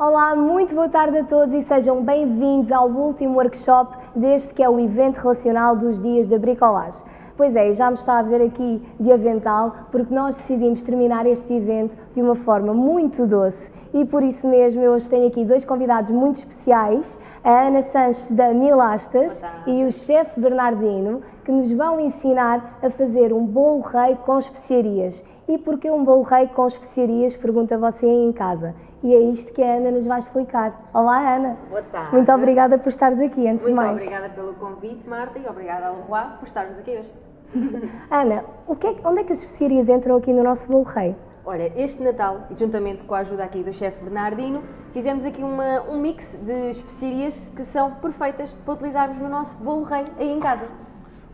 Olá, muito boa tarde a todos e sejam bem-vindos ao último workshop deste que é o evento relacional dos dias da bricolagem. Pois é, já me está a ver aqui de avental porque nós decidimos terminar este evento de uma forma muito doce e por isso mesmo eu hoje tenho aqui dois convidados muito especiais, a Ana Sanches da Milastas e o chefe Bernardino, que nos vão ensinar a fazer um bolo rei com especiarias. E porquê um bolo rei com especiarias? Pergunta você aí em casa. E é isto que a Ana nos vai explicar. Olá, Ana. Boa tarde. Muito obrigada por estares aqui, antes Muito de mais. obrigada pelo convite, Marta, e obrigada ao Leroy por estarmos aqui hoje. Ana, o que é onde é que as especiarias entram aqui no nosso bolo rei? Olha, este Natal, juntamente com a ajuda aqui do chefe Bernardino, fizemos aqui uma- um mix de especiarias que são perfeitas para utilizarmos no nosso bolo rei aí em casa.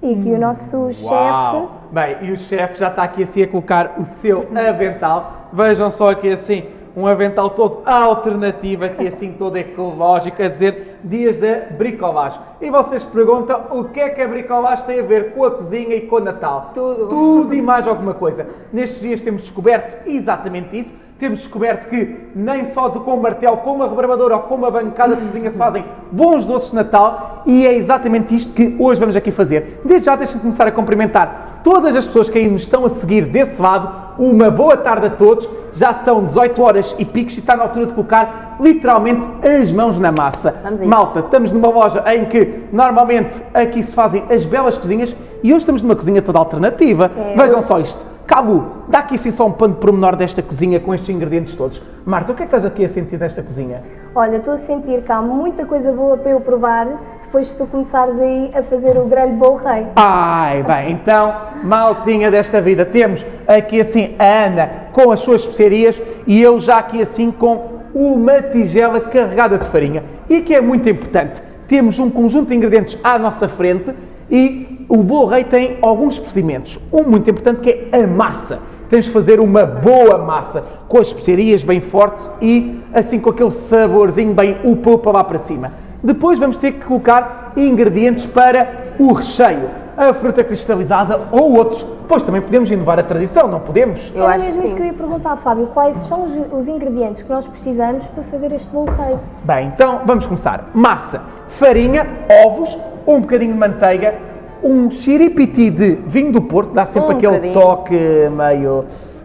E que o nosso chefe... Uau! Bem, e o chefe já está aqui assim a colocar o seu avental. Vejam só aqui assim, um avental todo alternativo, aqui assim todo ecológico, a dizer dias da bricolagem. E vocês perguntam o que é que a bricolagem tem a ver com a cozinha e com o Natal? Tudo. Tudo e mais alguma coisa. Nestes dias temos descoberto exatamente isso. Temos descoberto que nem só de com um martelo, com uma rebarbadora ou com uma bancada de cozinha se fazem bons doces de Natal e é exatamente isto que hoje vamos aqui fazer. Desde já deixem-me começar a cumprimentar todas as pessoas que aí nos estão a seguir desse lado. Uma boa tarde a todos. Já são 18 horas e picos e está na altura de colocar literalmente as mãos na massa. Vamos a isso. Malta, estamos numa loja em que normalmente aqui se fazem as belas cozinhas e hoje estamos numa cozinha toda alternativa. É, Vejam só isto. Cabo, dá aqui assim só um pano de pormenor desta cozinha com estes ingredientes todos. Marta, o que é que estás aqui a sentir desta cozinha? Olha, estou a sentir que há muita coisa boa para eu provar depois de tu começares aí a fazer o grande bolo rei. Ai, bem, então, maltinha desta vida, temos aqui assim a Ana com as suas especiarias e eu já aqui assim com uma tigela carregada de farinha. E aqui é muito importante, temos um conjunto de ingredientes à nossa frente e o bolo rei tem alguns procedimentos. Um muito importante que é a massa. Tens de fazer uma boa massa com as especiarias bem fortes e assim com aquele saborzinho bem upa lá para cima. Depois vamos ter que colocar ingredientes para o recheio, a fruta cristalizada ou outros. Depois também podemos inovar a tradição, não podemos? Eu Era acho mesmo que isso que eu ia perguntar, Fábio. Quais são os, os ingredientes que nós precisamos para fazer este bolo rei? Bem, então vamos começar. Massa, farinha, ovos, um bocadinho de manteiga, um xiripiti de vinho do Porto, dá sempre Um aquele bocadinho. toque meio,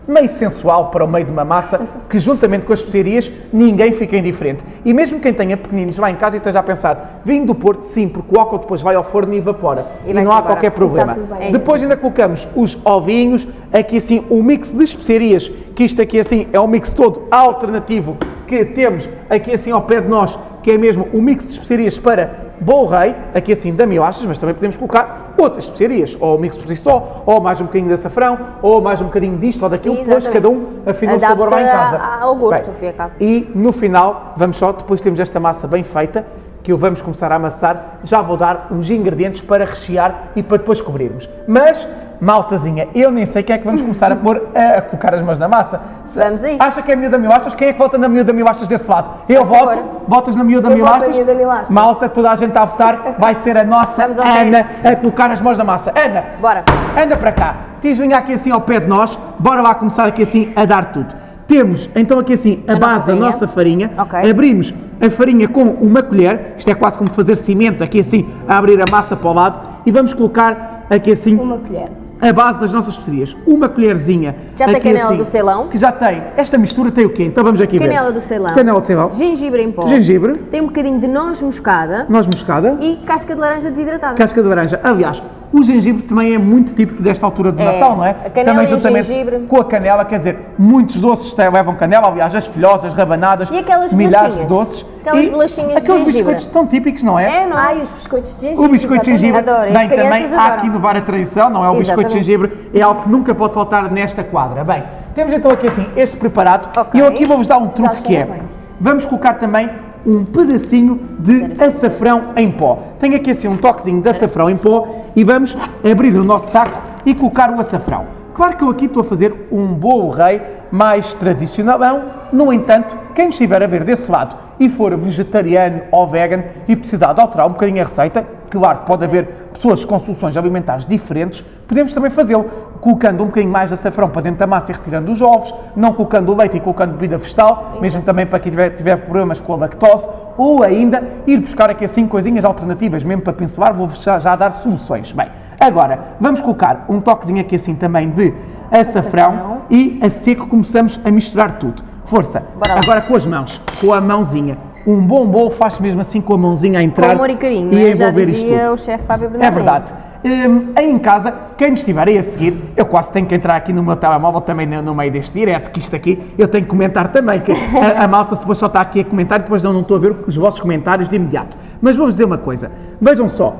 meio sensual para o meio de uma massa, que juntamente com as especiarias ninguém fica indiferente. E mesmo quem tenha pequeninos lá em casa e esteja a pensar, vinho do Porto, sim, porque o álcool depois vai ao forno e evapora. E E, não há embora. qualquer problema. tudo bem. É Depois ainda colocamos os ovinhos, aqui assim um mix de especiarias, que isto aqui assim é um mix todo alternativo que temos aqui assim ao pé de nós, que é mesmo o mix de especiarias para bolo rei, aqui assim da milachas, mas também podemos colocar outras especiarias, ou o mix por si só, ou mais um bocadinho de açafrão, ou mais um bocadinho disto ou daquilo, depois cada um afina o sabor lá em casa. ao gosto, Bem, fim e no final, vamos só, depois temos esta massa bem feita, que o vamos começar a amassar, já vou dar uns ingredientes para rechear e para depois cobrirmos. Mas, maltazinha, eu nem sei quem é que vamos começar a pôr, a, colocar as mãos na massa. Se- Vamos a isso. Acha que é a miúda milastras? Quem é que vota na miúda milastras desse lado? Eu Faz voto, favor. votas na miúda milastras? miúda milastras. Malta, toda a gente está a votar, vai ser a nossa Ana teste. a colocar as mãos na massa. Ana, Bora. Anda para cá. Tis, venha aqui assim ao pé de nós. Bora lá começar aqui assim a dar tudo. Temos então aqui assim a, A base da nossa farinha. Ok. Abrimos a farinha com uma colher. Isto é quase como fazer cimento aqui assim a abrir a massa para o lado. E vamos colocar aqui assim Uma colher. A base das nossas especiarias. Uma colherzinha. Já tem canela assim, do Ceilão? Que já tem. Esta mistura tem o quê? Então vamos aqui ver. Canela do Ceilão. Canela do Ceilão. Gengibre em pó. Gengibre. Tem um bocadinho de noz moscada Noz moscada. e casca de laranja desidratada. Casca de laranja. Aliás, o gengibre também é muito típico desta altura do É. Natal, não é? A canela também e o juntamente gengibre. com a canela, quer dizer, muitos doces têm- levam canela, aliás, as filhosas, rabanadas, E aquelas milhares de bolachinhas? doces. Aquelas e bolachinhas de aqueles gengibre. biscoitos tão típicos, não é? É, não é? Ai, os biscoitos de gengibre. O biscoito de gengibre, Adoro, as bem, também crianças há adoram. que inovar a tradição, não é? O biscoito de gengibre é algo que nunca pode faltar nesta quadra. Bem, temos então aqui assim este preparado Ok. e eu aqui vou-vos dar um truque que é, bem. vamos colocar também um pedacinho de açafrão em pó. Tenho aqui assim um toquezinho de açafrão em pó e vamos abrir o nosso saco e colocar o açafrão. Claro que eu aqui estou a fazer um bolo rei mais tradicionalão, no entanto, quem nos estiver a ver desse lado e for vegetariano ou vegan e precisar de alterar um bocadinho a receita, Claro, pode haver pessoas com soluções alimentares diferentes, podemos também fazê-lo, colocando um bocadinho mais de açafrão para dentro da massa e retirando os ovos, não colocando o leite e colocando bebida vegetal, mesmo também para quem tiver, tiver problemas com a lactose, ou ainda ir buscar aqui assim coisinhas alternativas, mesmo para pincelar, vou já, já dar soluções. Bem, agora vamos colocar um toquezinho aqui assim também de açafrão e a seco começamos a misturar tudo. Força! Agora com as mãos, com a mãozinha. Um bom bolo faz mesmo assim com a mãozinha a entrar Com amor e carinho, e a é? já envolver isto dizia tudo. o chefe Fábio É Bernardino. verdade. Hum, aí em casa, quem nos estiver aí a seguir, eu quase tenho que entrar aqui no meu telemóvel também no, no meio deste direto, que isto aqui eu tenho que comentar também, que a, a malta depois só está aqui a comentar e depois não, não estou a ver os vossos comentários de imediato. Mas vou-vos dizer uma coisa, vejam só,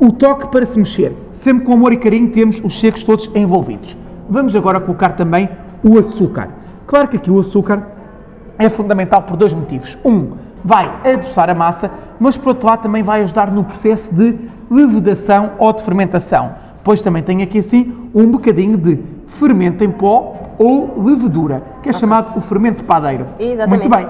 o toque para se mexer, sempre com amor e carinho temos os secos todos envolvidos. Vamos agora colocar também o açúcar. Claro que aqui o açúcar é fundamental por dois motivos. Um, vai adoçar a massa, mas por outro lado também vai ajudar no processo de levedação ou de fermentação. Pois também tem aqui assim um bocadinho de fermento em pó ou levedura, que é chamado o fermento padeiro. Exatamente. Muito bem.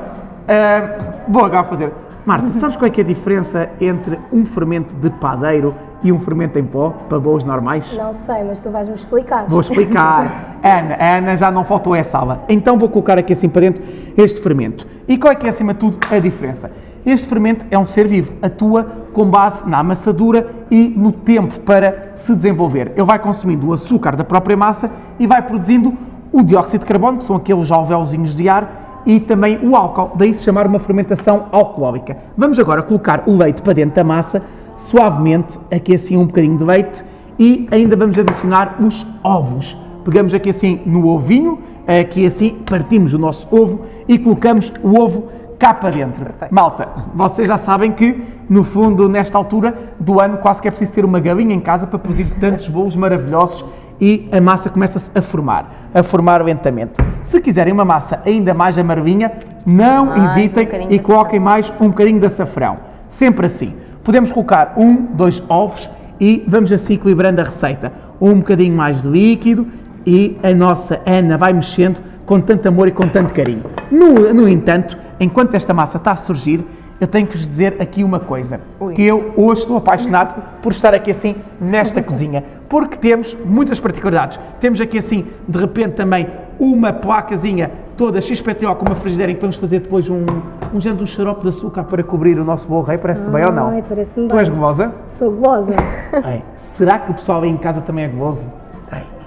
Ah, vou agora fazer. Marta, sabes qual é que é a diferença entre um fermento de padeiro e um fermento em pó, para bolos normais? Não sei, mas tu vais-me explicar. Vou explicar. Ana, Ana já não faltou essa aula. Então vou colocar aqui assim para dentro este fermento. E qual é que é acima de tudo a diferença? Este fermento é um ser vivo, atua com base na amassadura e no tempo para se desenvolver. Ele vai consumindo o açúcar da própria massa e vai produzindo o dióxido de carbono, que são aqueles alvéolos de ar, e também o álcool, daí se chamar uma fermentação alcoólica. Vamos agora colocar o leite para dentro da massa, suavemente, aqui assim um bocadinho de leite, e ainda vamos adicionar os ovos. Pegamos aqui assim no ovinho, aqui assim partimos o nosso ovo e colocamos o ovo cá para dentro. Malta, vocês já sabem que, no fundo, nesta altura do ano, quase que é preciso ter uma galinha em casa para produzir tantos bolos maravilhosos e a massa começa-se a formar, a formar lentamente. Se quiserem uma massa ainda mais amarvinha, não Mais um hesitem bocadinho e coloquem mais um bocadinho de açafrão. Sempre assim. Podemos colocar um, dois ovos e vamos assim equilibrando a receita. Um bocadinho mais de líquido e a nossa Ana vai mexendo com tanto amor e com tanto carinho. No, no entanto, enquanto esta massa está a surgir, eu tenho que vos dizer aqui uma coisa, Ui. que eu hoje estou apaixonado por estar aqui assim nesta cozinha, porque temos muitas particularidades. Temos aqui assim, de repente também, uma placazinha toda XPTO com uma frigideira em que vamos fazer depois um, um género de um xarope de açúcar para cobrir o nosso bolo rei, parece-te bem ou não? Ai, parece-me Tu és bem. gulosa? Sou gulosa. Será que o pessoal aí em casa também é guloso?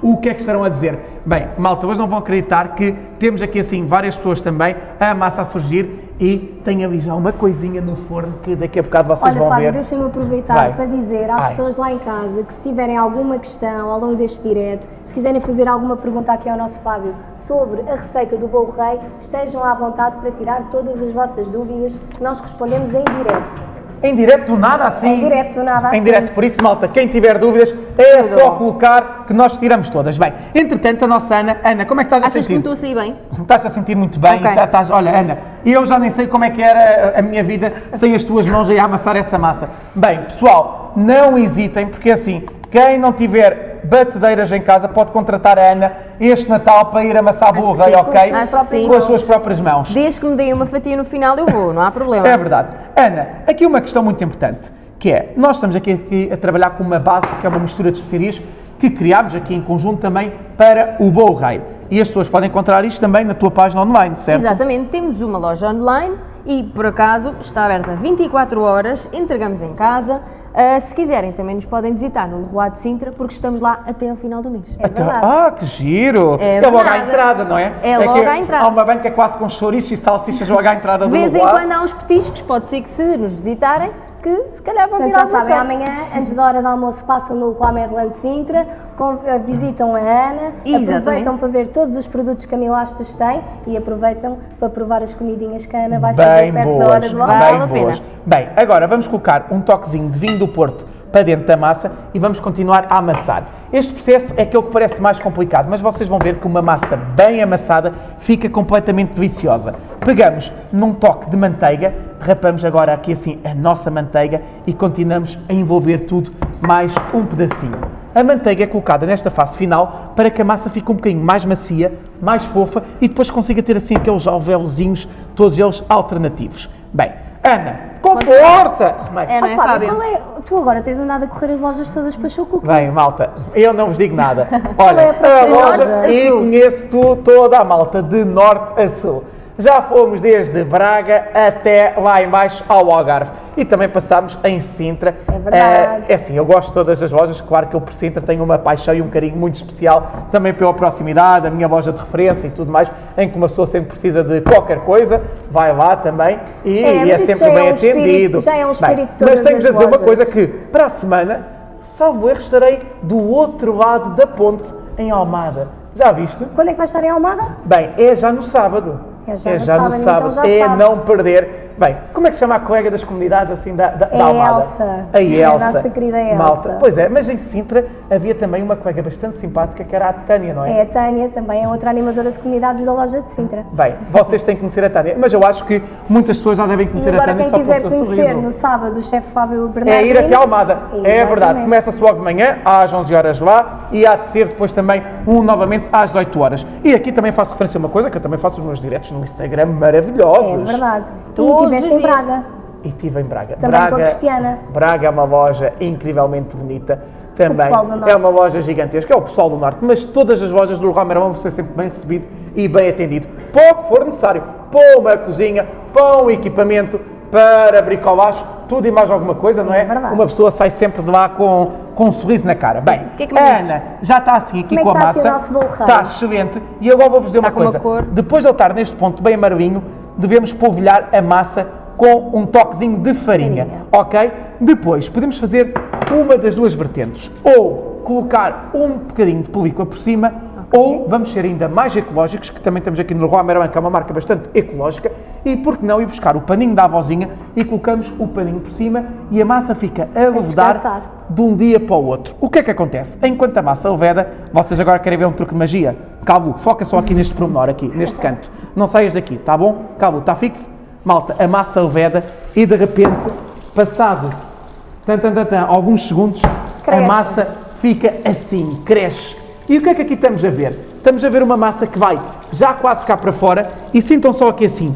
O que é que estarão a dizer? Bem, malta, hoje não vão acreditar que temos aqui assim várias pessoas também, a massa a surgir e tem ali já uma coisinha no forno que daqui a bocado vocês Olha, vão Fábio, ver. deixa-me aproveitar Vai. para dizer às Vai. pessoas lá em casa que se tiverem alguma questão ao longo deste direto, se quiserem fazer alguma pergunta aqui ao nosso Fábio sobre a receita do bolo rei, estejam à vontade para tirar todas as vossas dúvidas, nós respondemos em direto. Em direto do nada assim? Em direto do nada Em assim. direto, por isso, malta, quem tiver dúvidas é Tudo só bom. colocar que nós tiramos todas. Bem, entretanto, a nossa Ana, Ana, como é que estás a Achas que me sentir? estou a sair bem? Estás a sentir muito bem, Ok. tá- estás, olha, Ana, eu já nem sei como é que era a- a minha vida sem as tuas mãos aí a amassar essa massa. Bem, pessoal, não hesitem, porque assim, quem não tiver batedeiras em casa pode contratar a Ana este Natal para ir amassar sim, ok? com. Com as suas próprias mãos. Desde que me deem uma fatia no final, eu vou, não há problema. É verdade. Ana, aqui uma questão muito importante, que é, nós estamos aqui, aqui a trabalhar com uma base que é uma mistura de especiarias que criámos aqui em conjunto também para o bolo rei. E as pessoas podem encontrar isto também na tua página online, certo? Exatamente, temos uma loja online e por acaso está aberta 24 horas, entregamos em casa. Ah, se quiserem, também nos podem visitar no Leroy de Sintra, porque estamos lá até ao final do mês. É Até- ah, que giro! É logo à entrada, não é? É logo que à entrada. Há uma banca quase com chouriços e salsichas logo à entrada De do vez em quando há uns petiscos, pode ser que se nos visitarem, que se calhar vão Portanto, tirar já sabem, amanhã, antes da hora do almoço, passam no Leroy Merlin de Sintra, visitam a Ana, Exatamente. aproveitam para ver todos os produtos que a Milastas tem e aproveitam para provar as comidinhas que a Ana vai Bem fazer perto da hora boas, do Vale almoço. bem pena. boas. Bem, agora vamos colocar um toquezinho de vinho do Porto para dentro da massa e vamos continuar a amassar. Este processo é aquele que parece mais complicado, mas vocês vão ver que uma massa bem amassada fica completamente deliciosa. Pegamos num toque de manteiga, rapamos agora aqui assim a nossa manteiga e continuamos a envolver tudo mais um pedacinho. A manteiga é colocada nesta fase final para que a massa fique um bocadinho mais macia, mais fofa e depois consiga ter assim aqueles alvéolozinhos, todos eles alternativos. Bem, Ana, com força! Bem, É, não é, Oh, Fábio, Fábio? qual é? Tu agora tens andado a correr as lojas todas para o cookie. Bem, malta, eu não vos digo nada. é Olha, a a próxima loja loja? e conheço tu, toda a malta de norte a sul. Já fomos desde Braga até lá embaixo ao Algarve e também passámos em Sintra. É verdade. Eh, é assim, eu gosto de todas as lojas, claro que eu por Sintra tenho uma paixão e um carinho muito especial, também pela proximidade, a minha loja de referência e tudo mais, em que uma pessoa sempre precisa de qualquer coisa, vai lá também e É, é, sempre já é bem um espírito- atendido. já é um Bem, espírito de mas tenho-vos a dizer uma lojas. coisa que para a semana, salvo erro, estarei do outro lado da ponte, em Almada. Já viste? Quando é que vais estar em Almada? Bem, é já no sábado. É já no no sábado, sábado. então já é sabe. não perder. Bem, como é que se chama a colega das comunidades assim da, da, É da a Almada? Elsa. A É a Elsa. nossa querida Elsa. Malta. Pois é, mas em Sintra havia também uma colega bastante simpática que era a Tânia, não É a Tânia, também é outra animadora de comunidades da loja de Sintra. Bem, vocês têm que conhecer a Tânia, mas eu acho que muitas pessoas já devem conhecer a agora Tânia quem só pelo quiser seu conhecer sorriso. no sábado o chefe Fábio É Bernardino... ir até Almada, é Exatamente. verdade. Começa-se logo de manhã, às 11 horas lá, e há de ser depois também um novamente às 18 horas. E aqui também faço referência a uma coisa, que eu também faço os meus diretos no Instagram maravilhosos. É verdade. Estiveste em. Braga. E estive em Braga. Também Braga, com a Cristiana. Braga é uma loja incrivelmente bonita. Também pessoal do Norte. é uma loja gigantesca, é o pessoal do Norte, mas todas as lojas do Merlin vão ser sempre bem recebido e bem atendido. Para o que for necessário, para uma cozinha, um equipamento, para bricolagem, tudo e mais alguma coisa, não é? É. Uma pessoa sai sempre de lá com, com um sorriso na cara. Bem, que é que? Ana já está assim aqui Como é com a massa. Está excelente. E agora vou-vos dizer Está uma uma coisa. cor. Depois de ele estar neste ponto bem amarelinho, devemos polvilhar a massa com um toquezinho de farinha, Farinha. ok? Depois podemos fazer uma das duas vertentes, ou colocar um bocadinho de película por cima, ou vamos ser ainda mais ecológicos, que também temos aqui no Leroy Merlin, que é uma marca bastante ecológica, e por que não ir buscar o paninho da avózinha e colocamos o paninho por cima e a massa fica a levedar de um dia para o outro. O que é que acontece? Enquanto a massa leveda, vocês agora querem ver um truque de magia? Calvo, foca só aqui neste pormenor, aqui, neste canto. Não saias daqui, tá bom? Calvo, está fixo? Malta, a massa leveda e de repente, passado tan, tan, tan, alguns segundos, Cresce. a massa fica assim, cresce. E o que é que aqui estamos a ver? Estamos a ver uma massa que vai já quase cá para fora e sintam só aqui assim.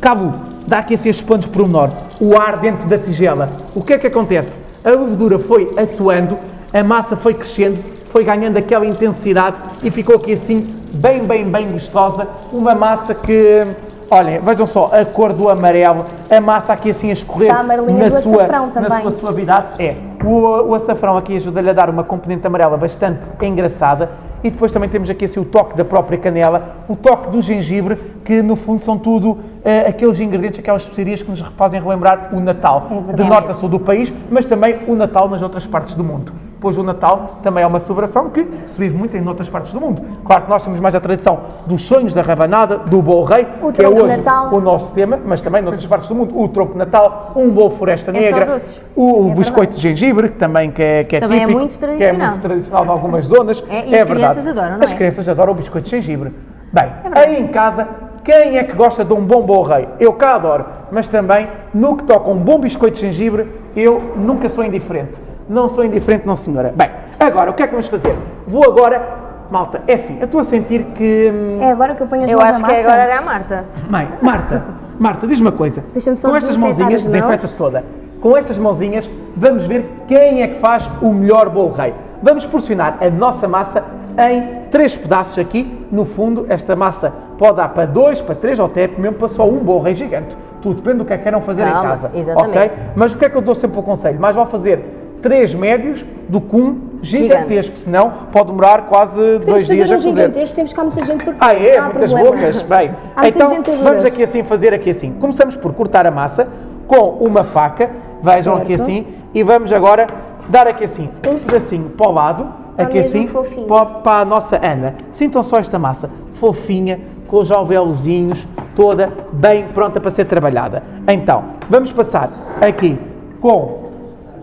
Cabo, dá aqui assim estes pontos por menor, o ar dentro da tigela. O que é que acontece? A levedura foi atuando, a massa foi crescendo, foi ganhando aquela intensidade e ficou aqui assim, bem, bem, bem gostosa. Uma massa que, olhem, vejam só, a cor do amarelo, a massa aqui assim a escorrer na do sua, na sua suavidade. É, o, o açafrão aqui ajuda-lhe a dar uma componente amarela bastante engraçada. E depois também temos aqui assim o toque da própria canela, o toque do gengibre, que no fundo são tudo eh, aqueles ingredientes, aquelas especiarias que nos fazem relembrar o Natal, É de norte a sul do país, mas também o Natal nas outras partes do mundo. Pois o Natal também é uma celebração que se vive muito em outras partes do mundo. Claro que nós temos mais a tradição dos sonhos da rabanada, do bolo rei, O que é hoje Natal. o nosso tema, mas também noutras partes do mundo, o tronco de Natal, um bolo floresta É negra, doces. o, o biscoito de gengibre, que também que é, que é Também é típico, muito que é tradicional. muito tradicional de algumas zonas. É, e as verdade. crianças adoram, não As é? crianças adoram o biscoito de gengibre. Bem, É verdade. aí em casa, quem é que gosta de um bom bolo rei? Eu cá adoro, mas também, no que toca um bom biscoito de gengibre, eu nunca sou indiferente. Não sou indiferente, não senhora. Bem, agora, o que é que vamos fazer? Vou agora, malta, é assim, eu estou a sentir que... hum, É agora que eu ponho as Eu mãos acho na que massa? agora era a Marta. Mãe, Marta, Marta, diz-me uma coisa. Deixa-me só Com estas mãozinhas, desinfeta toda. Com estas mãozinhas, vamos ver quem é que faz o melhor bolo rei. Vamos porcionar a nossa massa em três pedaços aqui. No fundo, esta massa pode dar para dois, para três ou até mesmo para só um bolo rei gigante. Tudo depende do que é que queiram fazer em Calma, casa. exatamente. ok? Mas o que é que eu dou sempre o conselho? Mais vale fazer três médios do que um gigantesco, senão pode demorar quase Podemos dois dias a um cozer. gigantesco, temos cá muita gente para Ah, é? há Muitas problema. bocas? Bem, então vamos aqui assim fazer aqui assim. Começamos por cortar a massa com uma faca, vejam aqui Certo. assim, e vamos agora dar aqui assim um pedacinho para o lado, aqui mesmo assim, fofinho. para, para a nossa Ana. Sintam só esta massa fofinha, com os alvéolozinhos, toda bem pronta para ser trabalhada. Então, vamos passar aqui com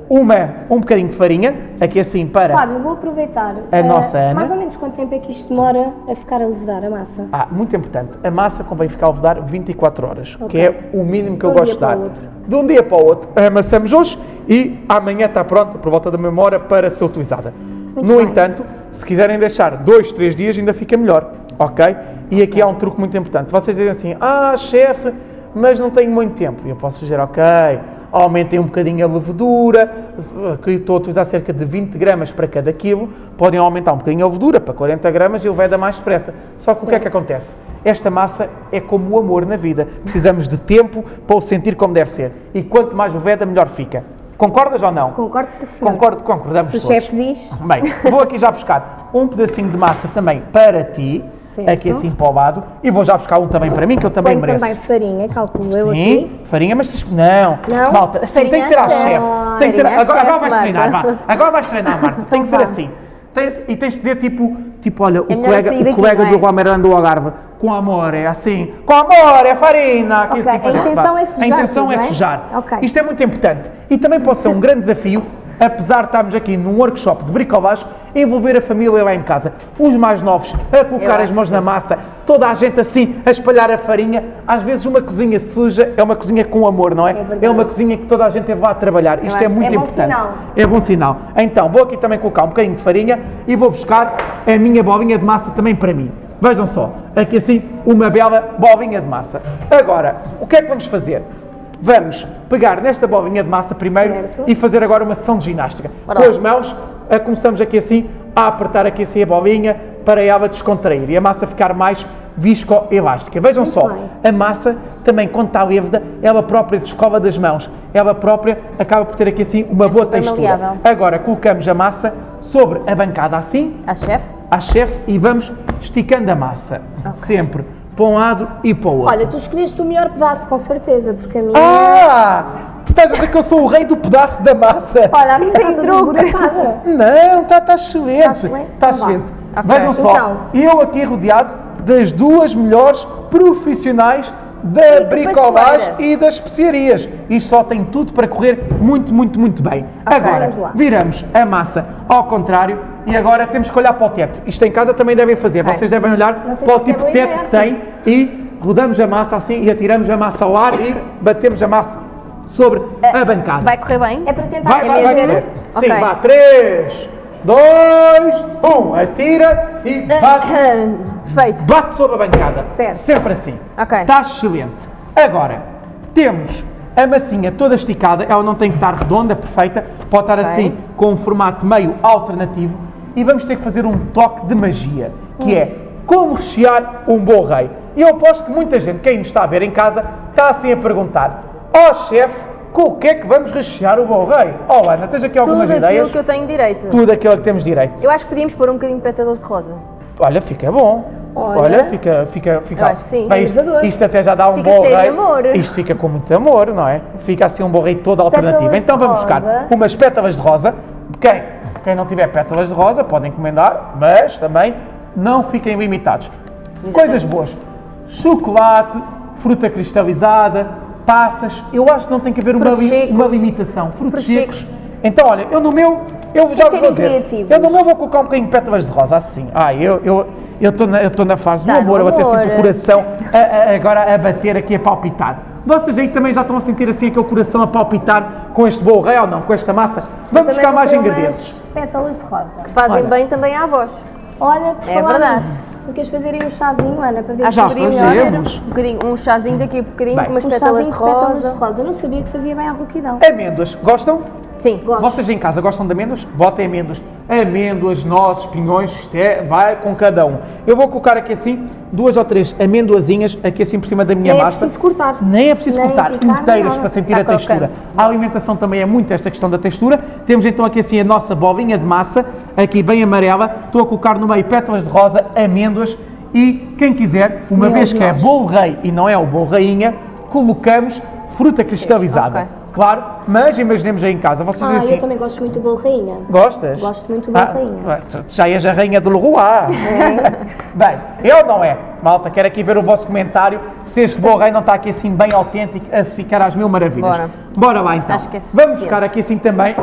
uma, um bocadinho de farinha, aqui assim para... Fábio, vou aproveitar. A eh, nossa Ana. Mais ou menos quanto tempo é que isto demora a ficar a levedar a massa? Ah, muito importante. A massa convém ficar a levedar 24 horas, que Ok. é o mínimo que eu De um gosto de dar. De um dia para o outro, amassamos hoje e amanhã está pronta, por volta da mesma hora, para ser utilizada. Muito no bem. entanto, se quiserem deixar dois, três dias, ainda fica melhor, ok? E aqui há um truque muito importante. Vocês dizem assim, ah, chefe, mas não tenho muito tempo. Eu posso dizer, ok, aumentem um bocadinho a levedura, que estou a utilizar cerca de 20 gramas para cada quilo, podem aumentar um bocadinho a levedura para 40 gramas e ele vai dar mais depressa. Só que o que é que acontece? Esta massa é como o amor na vida. Precisamos de tempo para o sentir como deve ser. E quanto mais leveda, melhor fica. Concordas ou não? Concordo, sim. Concordo, concordamos Se o todos. chefe diz. Bem, vou aqui já buscar um pedacinho de massa também para ti, Certo. aqui assim para o lado, e vou já buscar um também para mim, que eu também Põe mereço. também farinha, calculo eu Sim, aqui. farinha, mas não, Não? malta, assim, tem que ser Farinha à chefe. chefe. Tem que ser, Farinha agora, agora vais Marta. treinar, vá. Agora vais treinar, Marta. tem que ser assim. Tem- e tens de dizer tipo, tipo olha, o colega, o colega é? do Romerano do Algarve, com amor, é assim, com amor, é farina. Aqui Ok, assim, a intenção é sujar A intenção é é? sujar. Isto é muito importante. E também pode ser um grande desafio, apesar de estarmos aqui num workshop de bricolagem, envolver a família lá em casa. Os mais novos a colocar as mãos que- na massa, toda a gente assim a espalhar a farinha. Às vezes uma cozinha suja é uma cozinha com amor, não é? verdade. É uma cozinha que toda a gente teve lá a trabalhar. Isto é muito é importante. sinal. É bom sinal. Então, vou aqui também colocar um bocadinho de farinha e vou buscar a minha bolinha de massa também para mim. Vejam só, aqui assim, uma bela bolinha de massa. Agora, o que é que vamos fazer? Vamos pegar nesta bolinha de massa primeiro Certo. e fazer agora uma sessão de ginástica. Bora Com as mãos, a- começamos aqui assim, a apertar aqui assim a bolinha para ela descontrair e a massa ficar mais viscoelástica. Vejam Muito só, bem. a massa também, quando está lívida, ela própria descola das mãos. Ela própria acaba por ter aqui assim uma boa super textura. maleável. Agora colocamos a massa sobre a bancada assim, A chefe? à chefe, e vamos esticando a massa. Sempre para um lado e para o outro. Olha, tu escolheste o melhor pedaço, com certeza, porque a minha. Ah! Tu estás a dizer que eu sou o rei do pedaço da massa? Olha, a minha Tem está toda. Não, está tá excelente. Tá excelente? Está Então excelente. Vejam só, Então. eu aqui rodeado das duas melhores profissionais da E bricolagem e das especiarias. Isto só tem tudo para correr muito, muito, muito bem. Agora, vamos lá. viramos a massa ao contrário e agora temos que olhar para o teto. Isto em casa também devem fazer. Ok. Vocês devem olhar para o é tipo boa de teto que tem e rodamos a massa assim e atiramos a massa ao ar e batemos a massa sobre a bancada. Vai correr bem? É para tentar Vai, vai, vai correr. Sim, Ok. vá. 3, 2, 1. Atira e bate, Feito. bate sobre a bancada. Certo. Sempre assim. Ok. Está excelente. Agora, temos a massinha toda esticada. Ela não tem que estar redonda, perfeita. Pode estar Ok. assim, com um formato meio alternativo. E vamos ter que fazer um toque de magia, que é como rechear um bom rei. E eu aposto que muita gente, quem nos está a ver em casa, está assim a perguntar: Ó chefe, com o que é que vamos rechear o bom rei? Oh Ana, tens aqui algumas Tudo ideias? aquilo que eu tenho direito. Tudo aquilo que temos direito. Eu acho que podíamos pôr um bocadinho de pétalas de rosa. Olha, fica bom. Olha, Olha. fica, fica, fica. Eu acho que sim. Bem, isto, isto até já dá um Fica bom rei. Isto fica com muito amor, não é? Fica assim um bom rei todo alternativo. Pétalas Então vamos buscar rosa. umas pétalas de rosa. Quem, quem não tiver pétalas de rosa podem encomendar, mas também não fiquem limitados. Coisas boas. Chocolate, fruta cristalizada, passas. Eu acho que não tem que haver uma, li- secos. uma limitação. Frutos, Frutos secos. Então, olha, eu no meu, eu já vos vou dizer, criativos. eu no meu vou colocar um bocadinho de pétalas de rosa, assim. Ah, eu eu eu estou na, eu tô na fase do Tá amor, eu até sinto o coração a- a- agora a bater aqui, a palpitar. Vocês aí também já estão a sentir assim aquele coração a palpitar com este bolo rei ou não, com esta massa? Vamos buscar mais ingredientes. pétalas de rosa. Fazem Olha. bem também à voz. Olha, por É verdade. nisso, não queres fazer aí um chazinho, Ana, para ver Acho se Já que poderíamos fazemos. fazer um bocadinho, um chazinho daqui a bocadinho Bem. com umas um pétalas de de pétalas de rosa. rosa. Eu não sabia que fazia bem à rouquidão. Amêndoas, gostam? Sim. Gosto. Vocês em casa gostam de amêndoas? Botem amêndoas. Amêndoas, nozes, pinhões, isto é, vai com cada um. Eu vou colocar aqui assim duas ou três amêndoazinhas aqui assim por cima da minha Nem é massa. preciso cortar. Nem é preciso Nem cortar, picar, nem inteiras nada. para sentir Está a textura. crocante. A alimentação também é muito esta questão da textura. Temos então aqui assim a nossa bolinha de massa, aqui bem amarela. Estou a colocar no meio pétalas de rosa, amêndoas e quem quiser, uma Meu vez que é Deus. bolo rei e não é o bolo rainha, colocamos fruta cristalizada. Ok. Claro, mas imaginemos aí em casa, vocês Ah, dizem assim, eu também gosto muito do bolo rainha. Gostas? Gosto muito do bolo rainha. ah, tu já és a rainha do Leroy. bem, eu não é. Malta, quero aqui ver o vosso comentário se este bolo rei não está aqui assim bem autêntico a se ficar às mil maravilhas. Bora. Bora lá então. Acho que é Vamos suficiente. buscar aqui assim também.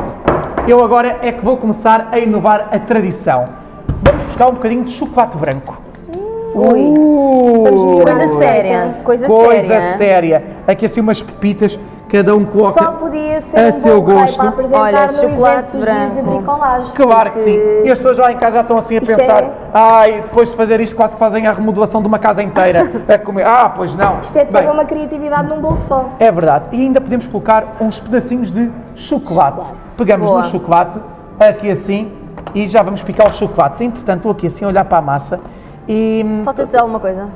Eu agora é que vou começar a inovar a tradição. Vamos buscar um bocadinho de chocolate branco. Ui. Uh, Vamos Coisa séria. Coisa, Coisa séria. séria. Aqui assim umas pepitas, cada um coloca Só podia ser a um seu gosto. Olha, no chocolate branco. bricolagem. Claro que sim. E as pessoas lá em casa já estão assim a Isto pensar, é- ai, depois de fazer isto quase que fazem a remodelação de uma casa inteira. a comer. Ah, pois não. Isto é toda Bem, uma criatividade num bolo só. É verdade. E ainda podemos colocar uns pedacinhos de chocolate. Pegamos Boa. no chocolate, aqui assim, e já vamos picar o chocolate. Entretanto, estou aqui assim a olhar para a massa e hum, Falta-te alguma coisa?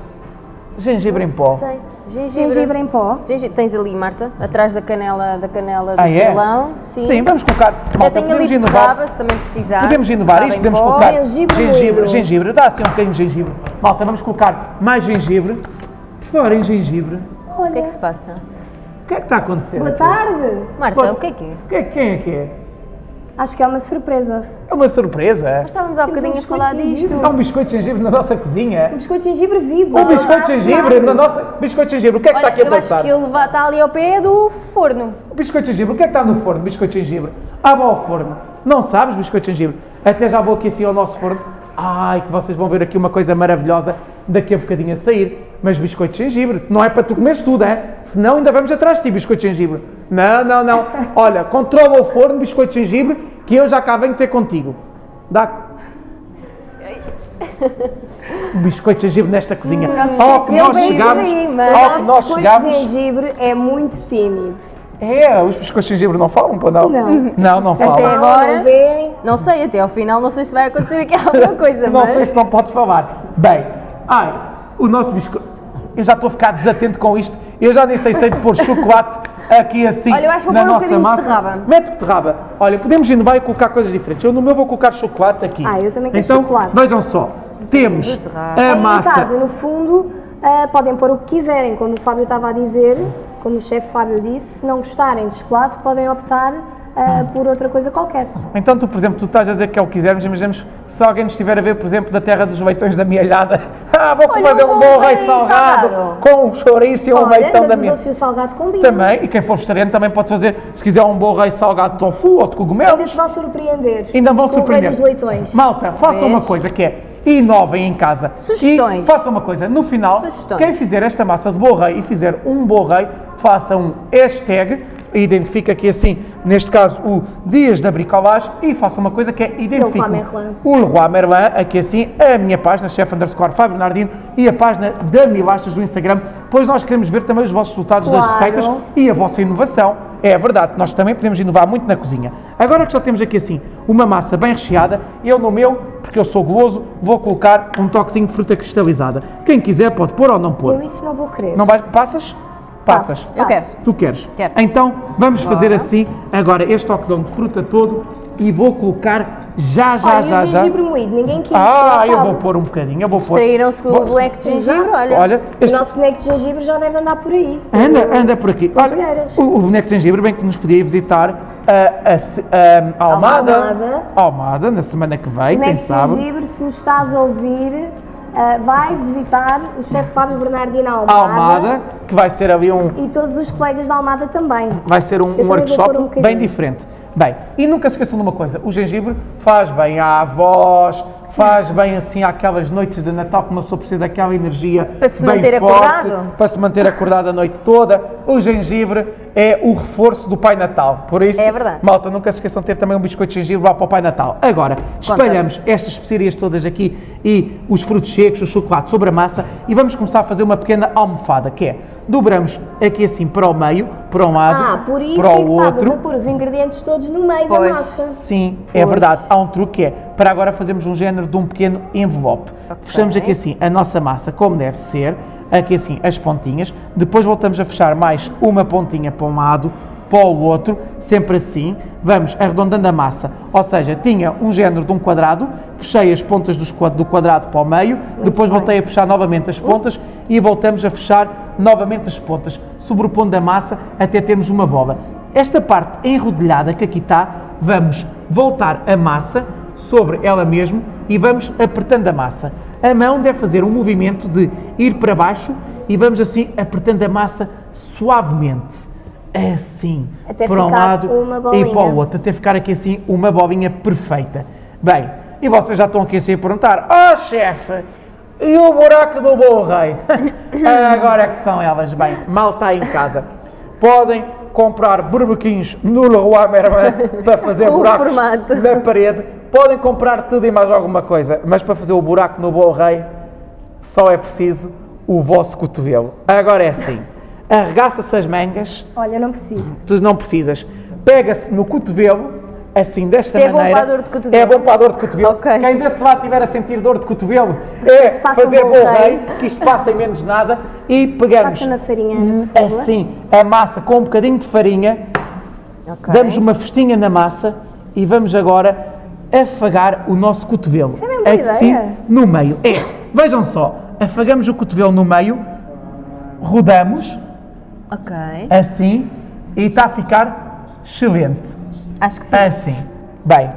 gengibre em pó. Sei. Gengibre. Gengibre em pó. Gengibre. Tens ali, Marta, atrás da canela, da canela do Ah, é? salão. Sim. Sim, vamos colocar. Malta, tenho ali podemos inovar. beterraba, se também precisar. Podemos inovar isto, em podemos pó. colocar Gengibre gengibre, gengibre, dá assim um bocadinho de gengibre. Malta, vamos colocar mais gengibre. Por falar em gengibre, O que é que se passa? o que é que está a acontecer? Boa aqui? tarde. Marta, Boa- o que é que é? Que é- Quem é que é? Acho que é uma surpresa. É uma surpresa. Estávamos há Temos bocadinho um a falar disto. Há um biscoito de gengibre na nossa cozinha. Um biscoito de gengibre vivo. Um biscoito de Ah, gengibre na nossa. Biscoito de gengibre, o que é que está Olha, aqui a eu acho passar? que ele está ali ao pé do forno. O biscoito de gengibre, o que é que está no forno? Biscoito de gengibre. Abre ao forno. Não sabes biscoito de gengibre? Até já vou aqui assim ao nosso forno. Ai, que vocês vão ver aqui uma coisa maravilhosa daqui a bocadinho a sair. Mas biscoito de gengibre, não é para tu comeres tudo, é? Senão ainda vamos atrás de ti, biscoito de gengibre. Não, não, não. Olha, controla o forno, biscoito de gengibre, que eu já cá venho ter contigo. Dá. Um biscoito de gengibre nesta cozinha. Ao que nós chegamos, ao O que nós biscoito chegamos. de gengibre é muito tímido. É, os biscoitos de gengibre não falam, pô, não? Não. Não, não falam. Até agora- Não sei, até ao final, não sei se vai acontecer aqui alguma coisa, Não mas... sei se não pode falar. Bem, ai, o nosso biscoito. Eu já estou a ficar desatento com isto. Eu já nem sei se pôr chocolate aqui assim Olha, eu acho que vou na um nossa de massa. beterraba. Mete beterraba. Olha, podemos inovar e colocar coisas diferentes. Eu no meu vou colocar chocolate aqui. Ah, eu também quero então, chocolate. vejam só. Temos Beterraba. a Aí massa. em casa, no fundo, ah, podem pôr o que quiserem, como o Fábio estava a dizer, como o chefe Fábio disse, se não gostarem de chocolate, podem optar ah, por outra coisa qualquer. Então, tu, por exemplo, tu estás a dizer que é o que quisermos, imaginemos se alguém nos estiver a ver, por exemplo, da terra dos leitões da mialhada. Ah, vou Olha, fazer um bom rei salgado, salgado. com um chouriço e um leitão da doce e o salgado combinam. Também, e quem for vegetariano também pode fazer, se quiser um bom rei salgado de tofu ou de Ainda cogumelos, te vão surpreender. ainda vão surpreender. dos leitões. Malta, façam uma coisa que é inovem em casa. Sugestões. E façam uma coisa, no final, Sugestões. quem fizer esta massa de bom rei e fizer um bom rei, faça um hashtag, identifica aqui assim, neste caso, o Dias da Bricolage e faça uma coisa que é Merlin. o Leroy Merlin, aqui assim, a minha página, chef underscore Fábio Nardino e a página da Milachas do Instagram, pois nós queremos ver também os vossos resultados das Claro. receitas e a vossa inovação. É verdade, nós também podemos inovar muito na cozinha. Agora que já temos aqui assim uma massa bem recheada, eu no meu, porque eu sou goloso, vou colocar um toquezinho de fruta cristalizada. Quem quiser pode pôr ou não Eu pôr. isso não vou querer. Não vais, passas? Passas. Eu quero. Tu queres? Quero. Então vamos fazer assim, agora este toquezão de fruta todo e vou colocar já, já, Olha, já, o já. gengibre moído, ninguém quis. Ah, o eu vou pôr um bocadinho, eu vou pôr. Traíram-se com Vou- o black de gengibre, olha. Olha, O este, nosso boneco de gengibre já deve andar por aí. anda, anda por aqui. Olha, o, o boneco de gengibre, bem que nos podia ir visitar a, a, se- a Almada, Almada. Almada, na semana que vem, O quem boneco de sabe. gengibre, se nos estás a ouvir, ah, vai visitar o chefe Fábio Bernardino Almada. Almada, que vai ser ali um, E todos os colegas da Almada também. vai ser um, um workshop um bem diferente. Bem, e nunca se esqueçam de uma coisa, o gengibre faz bem à voz, faz bem assim àquelas noites de Natal que uma pessoa precisa daquela energia Para se manter forte, acordado. para se manter acordado a noite toda. O gengibre é o reforço do Pai Natal, por isso, É verdade. malta, nunca se esqueçam de ter também um biscoito de gengibre lá para o Pai Natal. Agora, espalhamos estas especiarias todas aqui e os frutos secos, o chocolate sobre a massa e vamos começar a fazer uma pequena almofada, que é, dobramos aqui assim para o meio, para um lado, Ah, por isso para é o que estavas outro. a pôr os ingredientes todos no meio Pois. da massa. Sim, é Pois. verdade. Há um truque que é, para agora fazermos um género de um pequeno envelope. Fechamos aqui assim a nossa massa, como deve ser, aqui assim as pontinhas, depois voltamos a fechar mais uma pontinha para um lado, para o outro, sempre assim, vamos arredondando a massa, ou seja, tinha um género de um quadrado, fechei as pontas do quadrado para o meio, depois voltei a fechar novamente as pontas e voltamos a fechar novamente as pontas, sobrepondo a massa até termos uma bola. Esta parte enrodilhada que aqui está, vamos voltar a massa sobre ela mesmo e vamos apertando a massa. A mão deve fazer um movimento de ir para baixo e vamos assim apertando a massa suavemente. Assim, Até para um lado e para o outro, até ficar aqui assim uma bolinha perfeita. Bem, e vocês já estão aqui assim a perguntar: Oh chefe, e o buraco do bom rei? Agora é que são elas. Bem, mal está em casa. Podem comprar burbequins no Leroy Merlin para fazer O buracos formato. na parede. Podem comprar tudo e mais alguma coisa, mas para fazer o buraco no bom rei só é preciso o vosso cotovelo. Agora é assim, arregaça-se as mangas, Olha, não preciso. tu não precisas, pega-se no cotovelo, assim, desta Isto é bom maneira. para a dor de cotovelo? É bom para a dor de cotovelo. Ok. Quem desse lá tiver a sentir dor de cotovelo, é Faça um fazer bom bom rei. que isto passa em menos nada, e pegamos farinha, assim a massa com um bocadinho de farinha, Ok. damos uma festinha na massa e vamos agora afagar o nosso cotovelo. Isso é mesmo boa assim, ideia. no meio. É, vejam só, afagamos o cotovelo no meio, rodamos, Ok. assim, e está a ficar excelente. Acho que sim. Assim. Bem.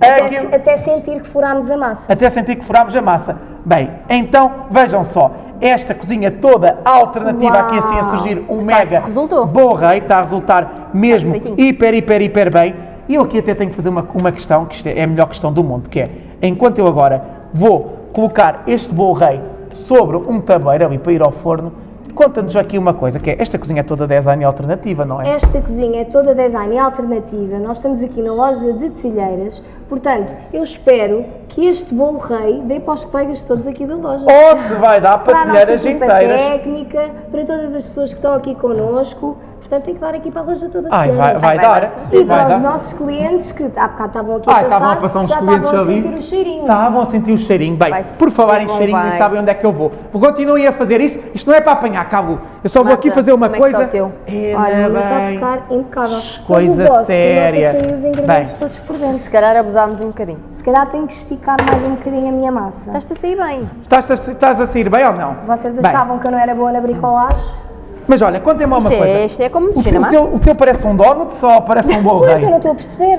Até, Aquilo- até sentir que furámos a massa. até sentir que furámos a massa. Bem, então vejam só, esta cozinha toda alternativa Uau. aqui assim a surgir um mega resultou. bom rei, está a resultar mesmo feitinho. hiper, hiper, hiper bem. E eu aqui até tenho que fazer uma, uma questão, que isto é a melhor questão do mundo, que é, enquanto eu agora vou colocar este bom rei sobre um tabuleiro ali para ir ao forno, conta-nos aqui uma coisa, que é, esta cozinha é toda design alternativa, não é? Esta cozinha é toda design alternativa. Nós estamos aqui na loja de telheiras. Portanto, eu espero que este bolo rei dê para os colegas todos aqui da loja. Ou se vai dar para para a telheiras inteiras. técnica, para todas as pessoas que estão aqui connosco. Portanto, tem que dar aqui para a loja toda. Ai, vai, telheiras. vai vai dar. dar. E para os dar. nossos clientes que há bocado estavam aqui Ah, a passar, estavam a passar uns já clientes estavam a ali. sentir o cheirinho. Estavam a sentir o cheirinho. Bem, Vai por falar em cheirinho, nem sabem onde é que eu vou. Vou continuar a fazer isso. Isto não é para apanhar, Cabo. Eu só vou Marta, aqui fazer uma como é que está coisa. o teu? É, Olha, meu está a bem. ficar impecável. Coisa o vosso, séria. os ingredientes Bem. todos por dentro. Se calhar abusámos um bocadinho. Se calhar tenho que esticar mais um bocadinho a minha massa. Estás-te a sair bem. Estás a, estás a sair bem ou não? Vocês Bem, achavam que eu não era boa na bricolagem? Mas olha, contem-me uma é- coisa. isto é como o, na o, teu, o teu parece um donut só parece um bom Pois, eu não estou a perceber.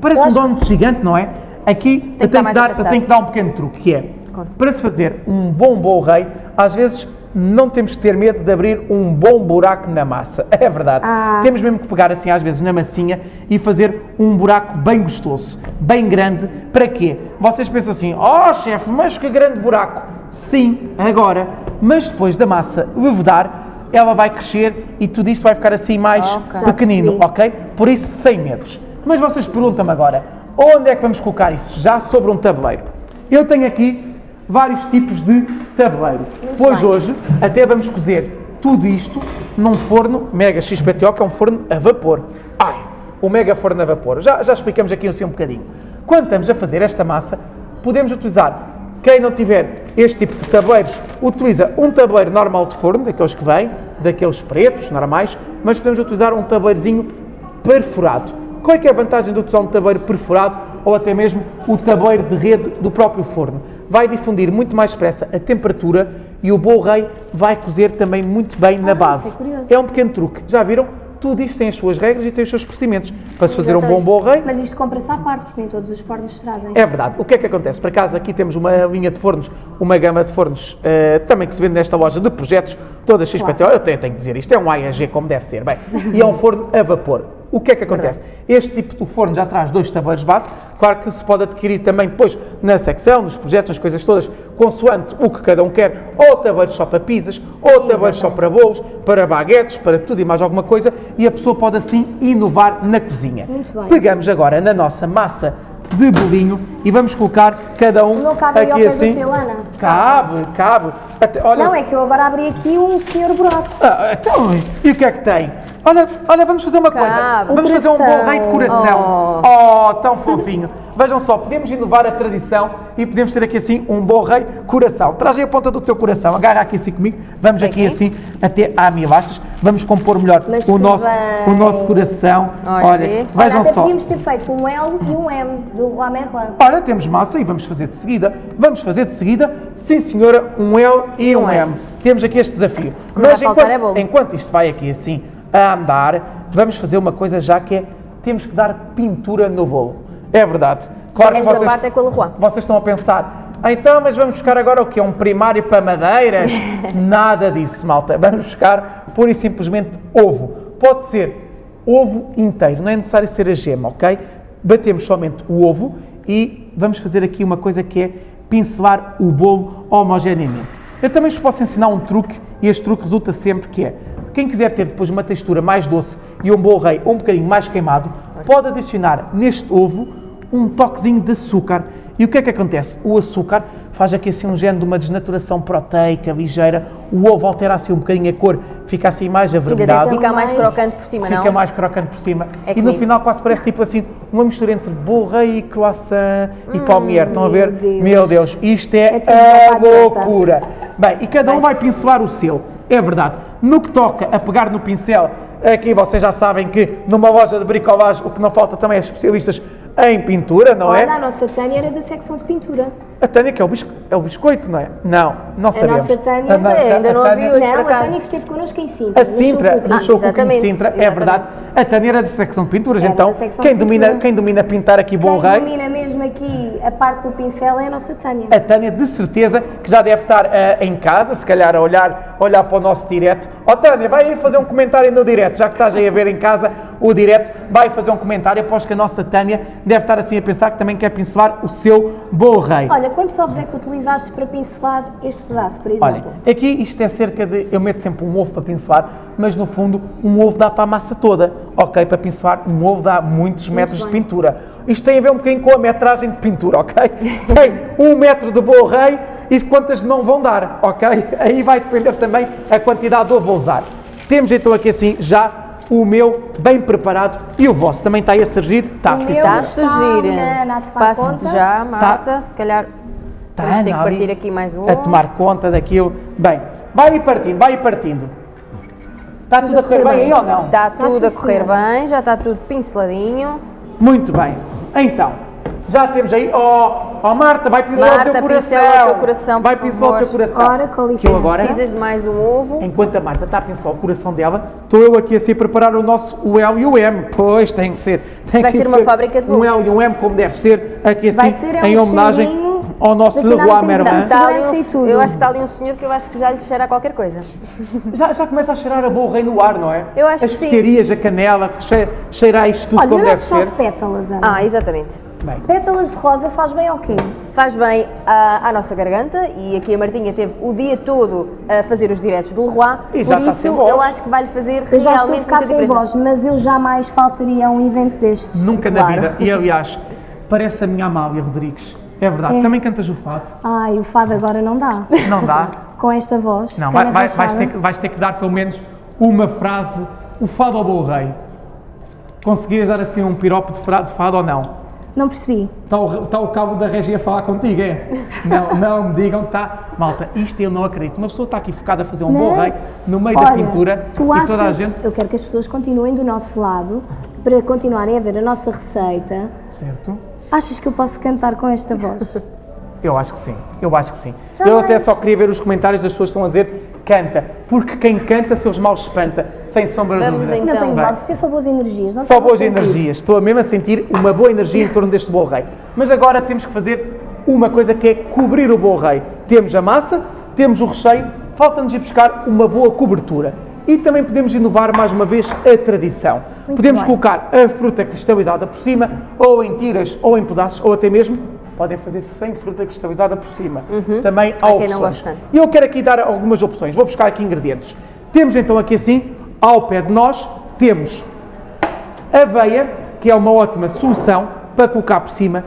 Parece Eu um acho- donut gigante, não é? Aqui eu, estar tenho que dar, eu tenho que dar um pequeno truque, que é, Conta. para se fazer um bom bom rei, às vezes não temos que ter medo de abrir um bom buraco na massa. É verdade. Ah. Temos mesmo que pegar assim às vezes na massinha e fazer um buraco bem gostoso, bem grande. Para quê? Vocês pensam assim, oh chefe, mas que grande buraco. Sim, agora, mas depois da massa levedar, ela vai crescer e tudo isto vai ficar assim mais Ok. pequenino, Já ok? Por isso, sem medos. Mas vocês perguntam-me agora, onde é que vamos colocar isto? Já sobre um tabuleiro. Eu tenho aqui vários tipos de tabuleiro. pois bem. hoje até vamos cozer tudo isto num forno Mega XPTO, que é um forno a vapor. Ai, o Mega Forno a vapor. Já, já explicamos aqui assim um bocadinho. Quando estamos a fazer esta massa, podemos utilizar, quem não tiver este tipo de tabuleiros, utiliza um tabuleiro normal de forno, daqueles que vêm, daqueles pretos, normais, mas podemos utilizar um tabuleirozinho perfurado. Qual é é a vantagem de utilizar um tabuleiro perfurado ou até mesmo o tabuleiro de rede do próprio forno? Vai difundir muito mais depressa a temperatura e o bolo rei vai cozer também muito bem na Ah, base. é. É um pequeno truque. Já viram? Tudo isto tem as suas regras e tem os seus procedimentos. Para se fazer um bom bolo rei, Mas isto compra-se à parte, porque nem todos os fornos trazem. é verdade. O que é que acontece? Por acaso aqui temos uma linha de fornos, uma gama de fornos eh, também que se vende nesta loja de projetos, toda XPTO. Eu tenho, tenho que dizer isto, é um AEG como deve ser. Bem, e é um forno a vapor. O que é que acontece? Este tipo de forno já traz dois tabuleiros base, claro que se pode adquirir também depois na secção, nos projetos, nas coisas todas, consoante o que cada um quer, ou tabuleiros só para pizzas, ou tabuleiros só para bolos, para baguetes, para tudo e mais alguma coisa, e a pessoa pode assim inovar na cozinha. Pegamos agora na nossa massa de bolinho e vamos colocar cada um Não cabe aqui assim. Ana? Cabe, cabe. Até- olha, Não, é que eu agora abri aqui um senhor buraco. ah, então, e o que é que tem? Olha, olha, vamos fazer uma coisa. Cabe. Vamos Um fazer um bom rei de coração. Oh. tão fofinho. Vejam só, podemos inovar a tradição e podemos ter aqui assim um bom rei coração. Traz aí a ponta do teu coração, agarra aqui assim comigo. Vamos aqui assim até à milastras. Vamos compor melhor Mas o nosso, o nosso coração. Olha, Olha? Olha, vejam até só. podíamos ter feito um L e um M do Merlin. Ora, temos massa e vamos fazer de seguida. Vamos fazer de seguida, sim senhora, um L e um Um M. M. Temos aqui este desafio. Mas enquanto, enquanto isto vai aqui assim a andar, vamos fazer uma coisa já que é, temos que dar pintura no bolo. É verdade. Claro que Esta vocês, parte é com o Leroy. vocês estão a pensar, "Ah, então, mas vamos buscar agora o que? Um primário para madeiras? Nada disso, malta. Vamos buscar pura e simplesmente ovo. Pode ser ovo inteiro, não é necessário ser a gema, ok? Batemos somente o ovo e vamos fazer aqui uma coisa que é pincelar o bolo homogeneamente. Eu também vos posso ensinar um truque e este truque resulta sempre que é, Quem quiser ter depois uma textura mais doce e um bolo rei um bocadinho mais queimado, pode adicionar neste ovo um toquezinho de açúcar. E o que é que acontece? O açúcar faz aqui assim um género de uma desnaturação proteica ligeira, o ovo altera assim um bocadinho a cor, fica assim mais avermelhado. fica mais crocante por cima, Fica não? mais crocante por cima. É e no final quase parece tipo assim, uma mistura entre rei e croissant e palmier. Estão a ver? meu Deus. Meu Deus, isto é, É a loucura. Bem, e cada um vai pincelar o seu. É verdade. No que toca a pegar no pincel, aqui vocês já sabem que numa loja de bricolagem o que não falta também é especialistas em pintura, não Olha, é? a nossa Tânia era da secção de pintura. A Tânia que é o, bisco- é o biscoito, não é? Não, não sabemos. nossa Tânia- A sei, ainda não a a Tânia- vi hoje. não, a. Tânia que esteve connosco em Sintra. A no Sintra, Show no Ah, show Cooking de exatamente, Sintra, é verdade. A Tânia era da secção de pinturas, Era então quem de domina, pintura. quem domina pintar aqui Bom Quem Rei, domina mesmo aqui a parte do pincel é a nossa Tânia. a Tânia de certeza que já deve estar eh, em casa, se calhar a olhar, olhar para o nosso direto. Ó Tânia, vai aí fazer um comentário no direto, já que estás aí a ver em casa o direto, vai fazer um comentário, após que a nossa Tânia deve estar assim a pensar que também quer pincelar o seu Bom Rei. Olha, quantos ovos é que utilizaste para pincelar este pedaço, por exemplo? Olha, aqui isto é cerca de. Eu meto sempre um ovo para pincelar, mas no fundo um ovo dá para a massa toda. Ok? Para pincelar, um ovo dá muitos metros de bem. pintura. Isto tem a ver um bocadinho com a metragem de pintura, ok? Se tem um metro de bolo rei, isso quantas de mão vão dar, ok? Aí vai depender também a quantidade de ovo a usar. Temos então aqui assim já o meu bem preparado e o vosso também está aí a surgir? Está, O sim, meu Está a está surgir. na tomar Passe-te conta. já, Marta. Se calhar Está, vamos ter que Tá, partir aqui mais um. A tomar conta daquilo. Bem, vai aí partindo, vai aí partindo. Está tudo a correr bem aí ou não? Está tudo a sim, correr bem, já está tudo pinceladinho. Muito bem. Então, já temos aí. Oh, oh Marta, vai pincelar Marta, o teu coração. o teu coração, Vai pincelar o teu coração. Ora, com licença. Que eu agora, Precisas de mais um ovo. enquanto a Marta está a pincelar o coração dela, estou eu aqui assim a preparar o nosso o L e o M. Pois, tem que ser. Tem Vai que ser uma fábrica de Um bolos. L e um M, como deve ser, aqui assim, ser é um em homenagem cheirinho ao nosso Leroy ali Segurança um- eu acho que está ali um senhor que eu acho que já lhe cheira a qualquer coisa. Já, já começa a cheirar a rei no ar, não é? Eu acho As que sim. especiarias, a canela, que che- cheira a isto tudo Olha, como deve ser. de pétalas, Ana? Ah, exatamente. Bem, Pétalas de rosa faz bem ao quê? Faz bem à, à nossa garganta e aqui a Martinha teve o dia todo a fazer os diretos do Leroy. E já por está isso sem voz. eu acho que vai-lhe fazer Eu já estou a realmente ficar sem diferença. voz, mas eu jamais faltaria a um evento destes. Nunca na Claro. vida. E aliás, parece a minha Amália Rodrigues. É verdade. É. Também cantas o fado. Ai, o fado agora não dá. Não dá? Com esta voz. Não, vai- vai- vais, ter que, vais ter que dar pelo menos uma frase. O fado ao bom rei. Conseguirias dar assim um piropo de fado ou não? Não percebi. Está o, está o cabo da regia a falar contigo, é? Não, não me digam que está. Malta, isto eu não acredito. Uma pessoa está aqui focada a fazer um bom Não. rei no meio Olha, da pintura tu e achas, toda a gente. Eu quero que as pessoas continuem do nosso lado para continuarem a ver a nossa receita. Certo? Achas que eu posso cantar com esta voz? Eu acho que sim, eu acho que sim. Já eu até vais. só queria ver os comentários das pessoas que estão a dizer canta, porque quem canta seus males espanta, sem sombra de dúvida. então. não tenho voz, isto é só boas energias. Não Só boas energias, estou a mesmo a sentir uma boa energia em torno deste bolo rei. Mas agora temos que fazer uma coisa que é cobrir o bolo rei. Temos a massa, temos o recheio, falta-nos ir buscar uma boa cobertura. E também podemos inovar mais uma vez a tradição. Muito podemos bem. colocar a fruta cristalizada por cima, ou em tiras, ou em pedaços, ou até mesmo podem fazer sem fruta cristalizada por cima. Também há não opções. tanto. Eu quero aqui dar algumas opções. Vou buscar aqui ingredientes. Temos então aqui assim, ao pé de nós, temos aveia, que é uma ótima solução para colocar por cima,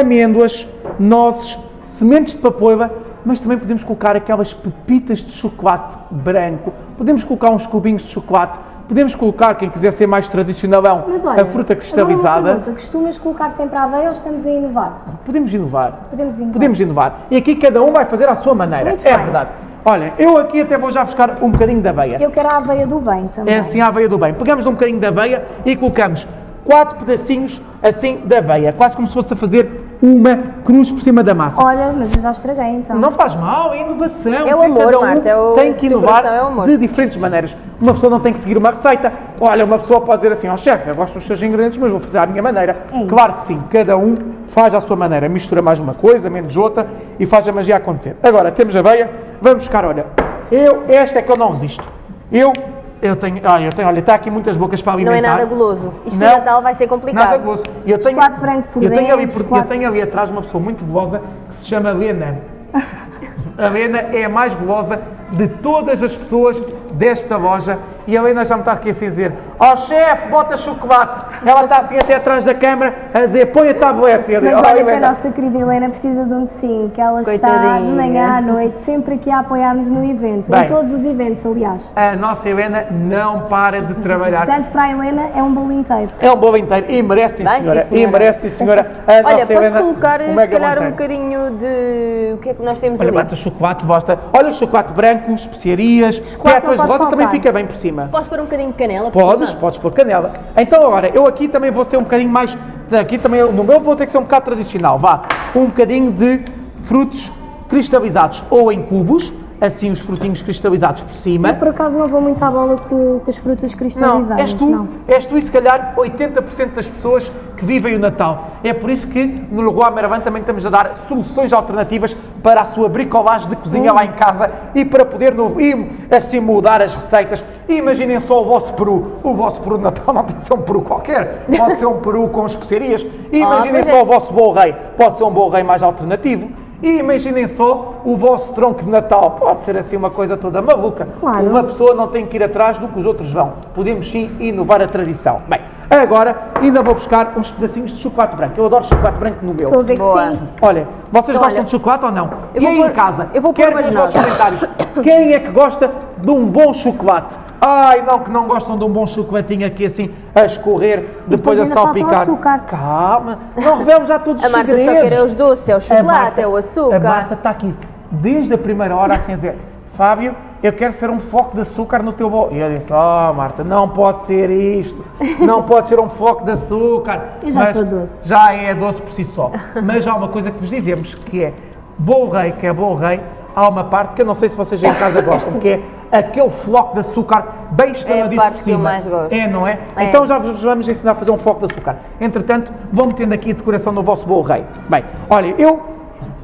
amêndoas, nozes, sementes de papoila, mas também podemos colocar aquelas pepitas de chocolate branco, podemos colocar uns cubinhos de chocolate, podemos colocar, quem quiser ser mais tradicionalão, Mas olha, a fruta cristalizada. pergunta, costumas colocar sempre a aveia ou estamos a inovar? Podemos inovar. Podemos inovar. Podemos inovar. E aqui cada um vai fazer à sua maneira. Muito é bem. verdade. Olha, eu aqui até vou já buscar um bocadinho de aveia. Eu quero a aveia do bem também. É assim a aveia do bem. Pegamos um bocadinho de aveia e colocamos quatro pedacinhos assim de aveia, quase como se fosse a fazer uma cruz por cima da massa. Olha, mas eu já estraguei então. Não faz mal, é inovação. É o amor, um Marta, é o- tem que inovar é de diferentes maneiras. Uma pessoa não tem que seguir uma receita. Olha, uma pessoa pode dizer assim, ó chefe, eu gosto dos seus ingredientes, mas vou fazer à minha maneira. É claro que sim, cada um faz à sua maneira. Mistura mais uma coisa, menos outra e faz a magia acontecer. Agora, temos a aveia, vamos buscar, olha, eu, esta é que eu não resisto. Eu, eu tenho, olha, eu tenho, olha, está aqui muitas bocas para Não alimentar. é nada goloso. Isto Não, Natal vai ser complicado. Nada. E Eu tenho, Chocolate branco por eu tenho ali, por- eu tenho ali atrás uma pessoa muito gulosa que se chama Lena. A Lena é a mais gulosa de todas as pessoas desta loja e a Helena já me está aqui assim a dizer ó chefe, bota chocolate. Ela está assim até atrás da câmara a dizer põe a tablete. Mas "Oh, olha que a Helena." nossa querida Helena precisa de um docinho, que ela está de Coitadinha. manhã à noite, sempre aqui a apoiar-nos no evento, Bem. em todos os eventos, aliás. A nossa Helena não para de trabalhar. Portanto, para a Helena é um bolo inteiro. É um bolo inteiro e merece, sim, Vai, sim, senhora. E senhora. merece, sim, senhora. A Olha, nossa posso Helena, colocar um se calhar um bocadinho de. O que é que nós temos Olha, ali? bota chocolate, bosta. Olha o chocolate branco, especiarias, Chocolate pétalas rosa também fica bem por cima. Posso pôr um bocadinho de canela? por Podes, cima? podes pôr canela. Então agora, eu aqui também vou ser um bocadinho mais, aqui também, no meu vou ter que ser um bocado tradicional, vá. Um bocadinho de frutos cristalizados ou em cubos, assim os frutinhos cristalizados por cima. Eu, por acaso, não vou muito à bola com, com os frutos cristalizados. Não, és tu, não. és tu e se calhar 80% das pessoas que vivem o Natal. É por isso que no Leroy Merlin também estamos a dar soluções alternativas para a sua bricolagem de cozinha lá em casa e para poder no, e, assim mudar as receitas. Imaginem só o vosso peru. O vosso peru de Natal não tem que ser um peru qualquer, pode ser um peru com especiarias. E imaginem só é. o vosso bolo rei, pode ser um bolo rei mais alternativo. E imaginem só o vosso tronco de Natal, pode ser assim uma coisa toda maluca. Claro. Uma pessoa não tem que ir atrás do que os outros vão. Podemos sim inovar a tradição. Bem, agora ainda vou buscar uns pedacinhos de chocolate branco. Eu adoro chocolate branco no meu. Estou a ver que sim. Olha, vocês Então, gostam olha, de chocolate ou não? eu e aí pôr- em casa? eu vou pôr quero ver umas os vossos comentários. Quem é que gosta de um bom chocolate? Ai, não, que não gostam de um bom chocolatinho aqui assim a escorrer, depois, depois a salpicar. açúcar. Calma, não revelo já todos A os Marta só segredos. quer é os doces, é o A chocolate, Marta- é o açúcar. A Marta está aqui desde a primeira hora assim a dizer, Fábio, eu quero ser um foco de açúcar no teu bolo. E eu disse, oh Marta, não pode ser isto, não pode ser um foco de açúcar. Eu já Mas sou doce. Já é doce por si só. Mas há uma coisa que vos dizemos, que é, bolo rei, que é bolo rei, há uma parte que eu não sei se vocês em casa gostam, que é aquele floco de açúcar bem estaladíssimo parte por cima. mais gosto. É, não é? É. Então já vos vamos ensinar a fazer um foco de açúcar. Entretanto, vão metendo aqui a decoração do vosso bolo rei. Bem, olha, eu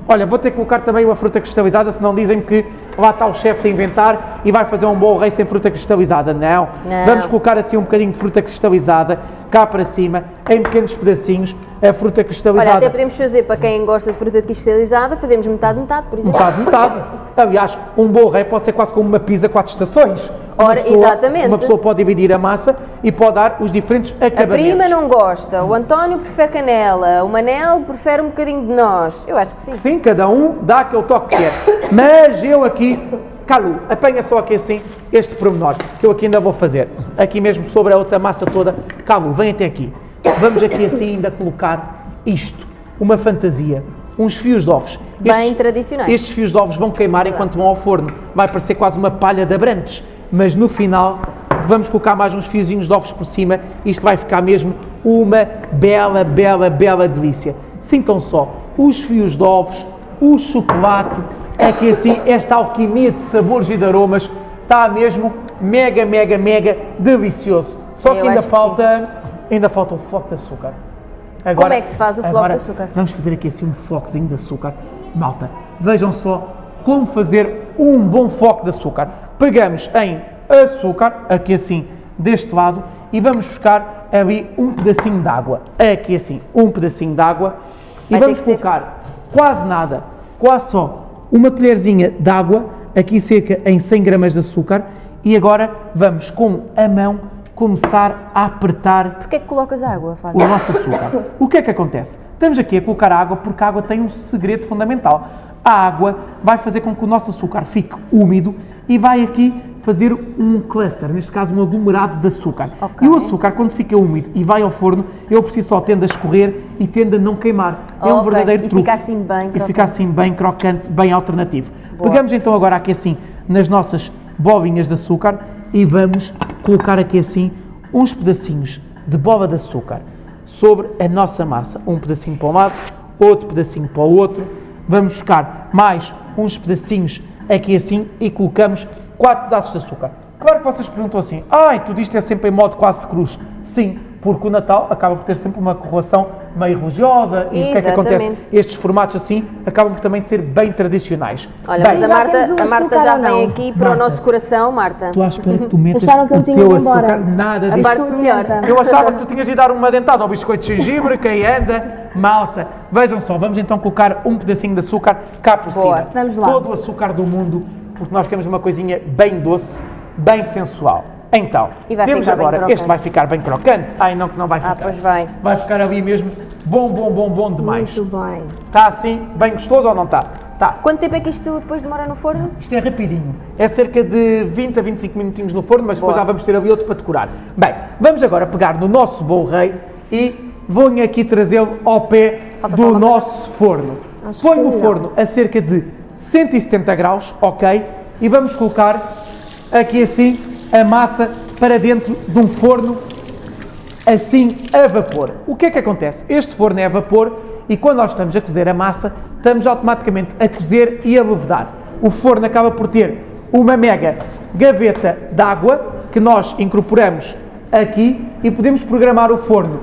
Olha, vou ter que colocar também uma fruta cristalizada, senão dizem-me que lá está o chefe a inventar e vai fazer um bolo rei sem fruta cristalizada. Não. Não. Vamos colocar assim um bocadinho de fruta cristalizada cá para cima, em pequenos pedacinhos, a fruta Olha, cristalizada. até podemos fazer para quem gosta de fruta cristalizada, fazemos metade, metade, por exemplo. Metade, metade. Aliás, um bolo rei pode ser quase como uma pizza quatro estações. Uma Ora, pessoa- exatamente. Uma pessoa pode dividir a massa e pode dar os diferentes A acabamentos. prima não gosta, o António prefere canela, o Manel prefere um bocadinho de nós. Eu acho que sim. Sim, cada um dá aquele toque que quer. Mas eu aqui, Calu, apanha só aqui assim este pormenor, que eu aqui ainda vou fazer. Aqui mesmo sobre a outra massa toda. Calu, vem até aqui. Vamos aqui assim ainda colocar isto, uma fantasia, uns fios de ovos. Bem tradicionais. Estes fios de ovos vão queimar enquanto vão ao forno. Vai parecer quase uma palha de abrantes. Mas no final vamos colocar mais uns fiozinhos de ovos por cima. Isto vai ficar mesmo uma bela, bela, bela delícia. Sintam só, os fios de ovos, o chocolate, é que assim esta alquimia de sabores e de aromas está mesmo mega, mega, mega delicioso. Só Eu que ainda acho que falta, ainda falta um floco de açúcar. Agora, é que se faz o floco de açúcar? Vamos fazer aqui assim um flocozinho de açúcar. Malta, vejam só como fazer um bom foco de açúcar. Pegamos em açúcar, aqui assim, deste lado, e vamos buscar ali um pedacinho de água. Aqui assim, um pedacinho de água. E Vai ter vamos que ser- colocar quase nada, quase só uma colherzinha de água, aqui cerca em 100 gramas de açúcar. E agora vamos com a mão começar a apertar Porquê é que colocas água, Fábio? o nosso açúcar. O que é que acontece? Estamos aqui a colocar água porque a água tem um segredo fundamental. A água vai fazer com que o nosso açúcar fique úmido e vai aqui fazer um cluster, neste caso um aglomerado de açúcar. Ok. E o açúcar, quando fica úmido e vai ao forno, ele por si só tende a escorrer e tende a não queimar. É um verdadeiro e truque. fica assim bem E crocante. fica assim bem crocante, bem alternativo. Boa. Pegamos então agora aqui assim nas nossas bolinhas de açúcar e vamos colocar aqui assim uns pedacinhos de bola de açúcar sobre a nossa massa. Um pedacinho para um lado, outro pedacinho para o outro. Vamos buscar mais uns pedacinhos aqui assim e colocamos quatro pedaços de açúcar. Claro que vocês perguntam assim, ai, tudo isto é sempre em modo quase de cruz. Sim, porque o Natal acaba por ter sempre uma correlação meio religiosa e o que é que acontece? Exatamente. Estes formatos assim acabam por também ser bem tradicionais. Olha, Bem, mas a Marta, o a Marta já vem aqui para o Marta. nosso coração, Marta. Estou à espera que tu metas Acharam que eu o tinha ido embora? açúcar, nada A disso. parte melhor. Eu achava que tu tinhas ido dar uma dentada ao biscoito de gengibre, quem anda, malta. Vejam só, vamos então colocar um pedacinho de açúcar cá por Boa. cima. Vamos lá. Todo o açúcar do mundo, porque nós queremos uma coisinha bem doce. bem sensual. Então, E vai temos agora, este vai ficar bem crocante. Ai não, que não vai ficar. Ah, pois vai. Vai ficar ali mesmo bom, bom, bom, bom demais. Muito bem. Está assim, bem gostoso ou não está? Está. Quanto tempo é que isto depois demora no forno? Isto é rapidinho. É cerca de 20 a 25 minutinhos no forno, mas depois Boa. já vamos ter ali outro para decorar. Bem, vamos agora pegar no nosso bolo rei e vou aqui trazê-lo ao pé Falta do coisa. nosso forno. Põe não. forno a cerca de 170 graus, ok? E vamos colocar aqui assim a massa para dentro de um forno assim a vapor. O que é que acontece? Este forno é a vapor e quando nós estamos a cozer a massa, estamos automaticamente a cozer e a levedar. O forno acaba por ter uma mega gaveta de água que nós incorporamos aqui e podemos programar o forno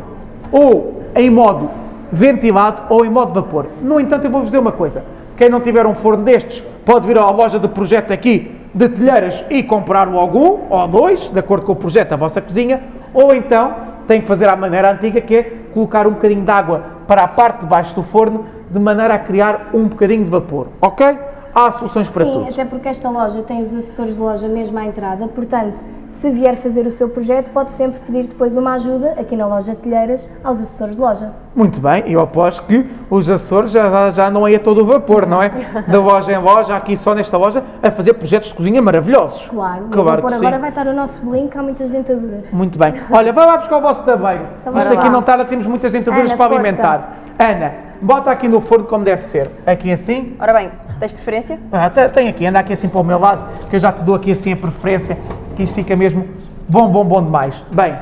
ou em modo ventilado ou em modo vapor. No entanto, eu vou-vos dizer uma coisa. Quem não tiver um forno destes, pode vir à loja de projeto aqui de telheiras e comprar logo um ou dois, de acordo com o projeto da vossa cozinha, ou então tem que fazer à maneira antiga, que é colocar um bocadinho de água para a parte de baixo do forno, de maneira a criar um bocadinho de vapor, ok? Há soluções para Sim, tudo. até porque esta loja tem os assessores de loja mesmo à entrada, portanto, se vier fazer o seu projeto, pode sempre pedir depois uma ajuda aqui na loja de telheiras aos assessores de loja. Muito bem, eu aposto que os Açores já, já não é todo o vapor, não é? De loja em loja, aqui só nesta loja, a fazer projetos de cozinha maravilhosos. Claro, claro por que sim. agora vai estar o nosso bolinho, que há muitas dentaduras. Muito bem. Olha, vai lá buscar o vosso tabeiro. Então Isto aqui lá. não está, temos muitas dentaduras Ana, para força. alimentar. Ana, bota aqui no forno como deve ser. Aqui assim. Ora bem, tens preferência? Ah, te- tem aqui, anda aqui assim para o meu lado, que eu já te dou aqui assim a preferência, que isto fica mesmo bom, bom, bom demais. Bem,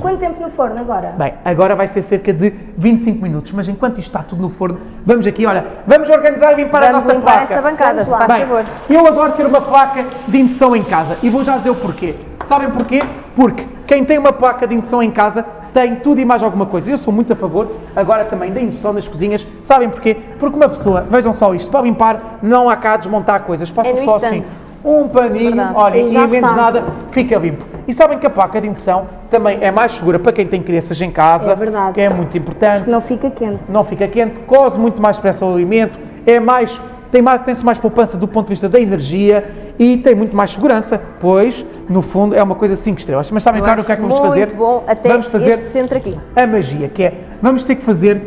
Quanto tempo no forno agora? Bem, agora vai ser cerca de 25 minutos, mas enquanto isto está tudo no forno, vamos aqui, olha, vamos organizar e limpar a Vamos nossa limpar placa. esta bancada, Vamos se lá. faz Bem, favor. eu adoro ter uma placa de indução em casa e vou já dizer o porquê. Sabem porquê? Porque quem tem uma placa de indução em casa tem tudo e mais alguma coisa. Eu sou muito a favor, agora também, da indução nas cozinhas. Sabem porquê? Porque uma pessoa, vejam só isto, para limpar não há cá a desmontar coisas, passa É só instante. assim um paninho, Verdade. olha, E e, menos está. nada fica limpo. E sabem que a placa de indução também é mais segura para quem tem crianças em casa, É verdade. que é muito importante Não fica quente. não fica quente, coze muito mais depressa o alimento, é mais, tem mais, tem-se mais poupança do ponto de vista da energia e tem muito mais segurança, pois, no fundo, é uma coisa 5 estrelas. Mas sabem, claro, o que é que vamos fazer? bom até vamos fazer este centro aqui. a magia, que é, vamos ter que fazer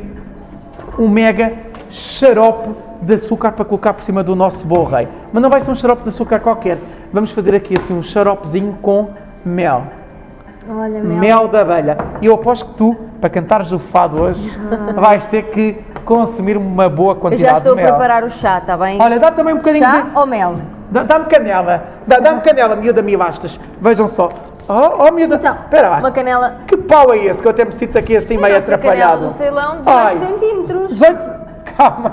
um mega xarope de açúcar para colocar por cima do nosso bolo rei. Mas não vai ser um xarope de açúcar qualquer. Vamos fazer aqui assim um xaropezinho com mel. Olha, Mel. Mel da abelha. E eu aposto que tu, para cantares o fado hoje, vais ter que consumir uma boa Eu quantidade já estou a de mel. preparar o chá, está bem? Olha, dá também um bocadinho chá de... ou mel? Dá- Dá-me canela. Dá- Dá-me canela, miúda milastas. Vejam só. Oh, oh miúda. Então, Espera lá. Uma canela. Que pau é esse que eu até me sinto aqui assim meio Nossa canela atrapalhado? do Ceilão, 18 Ai. centímetros. 18... Calma.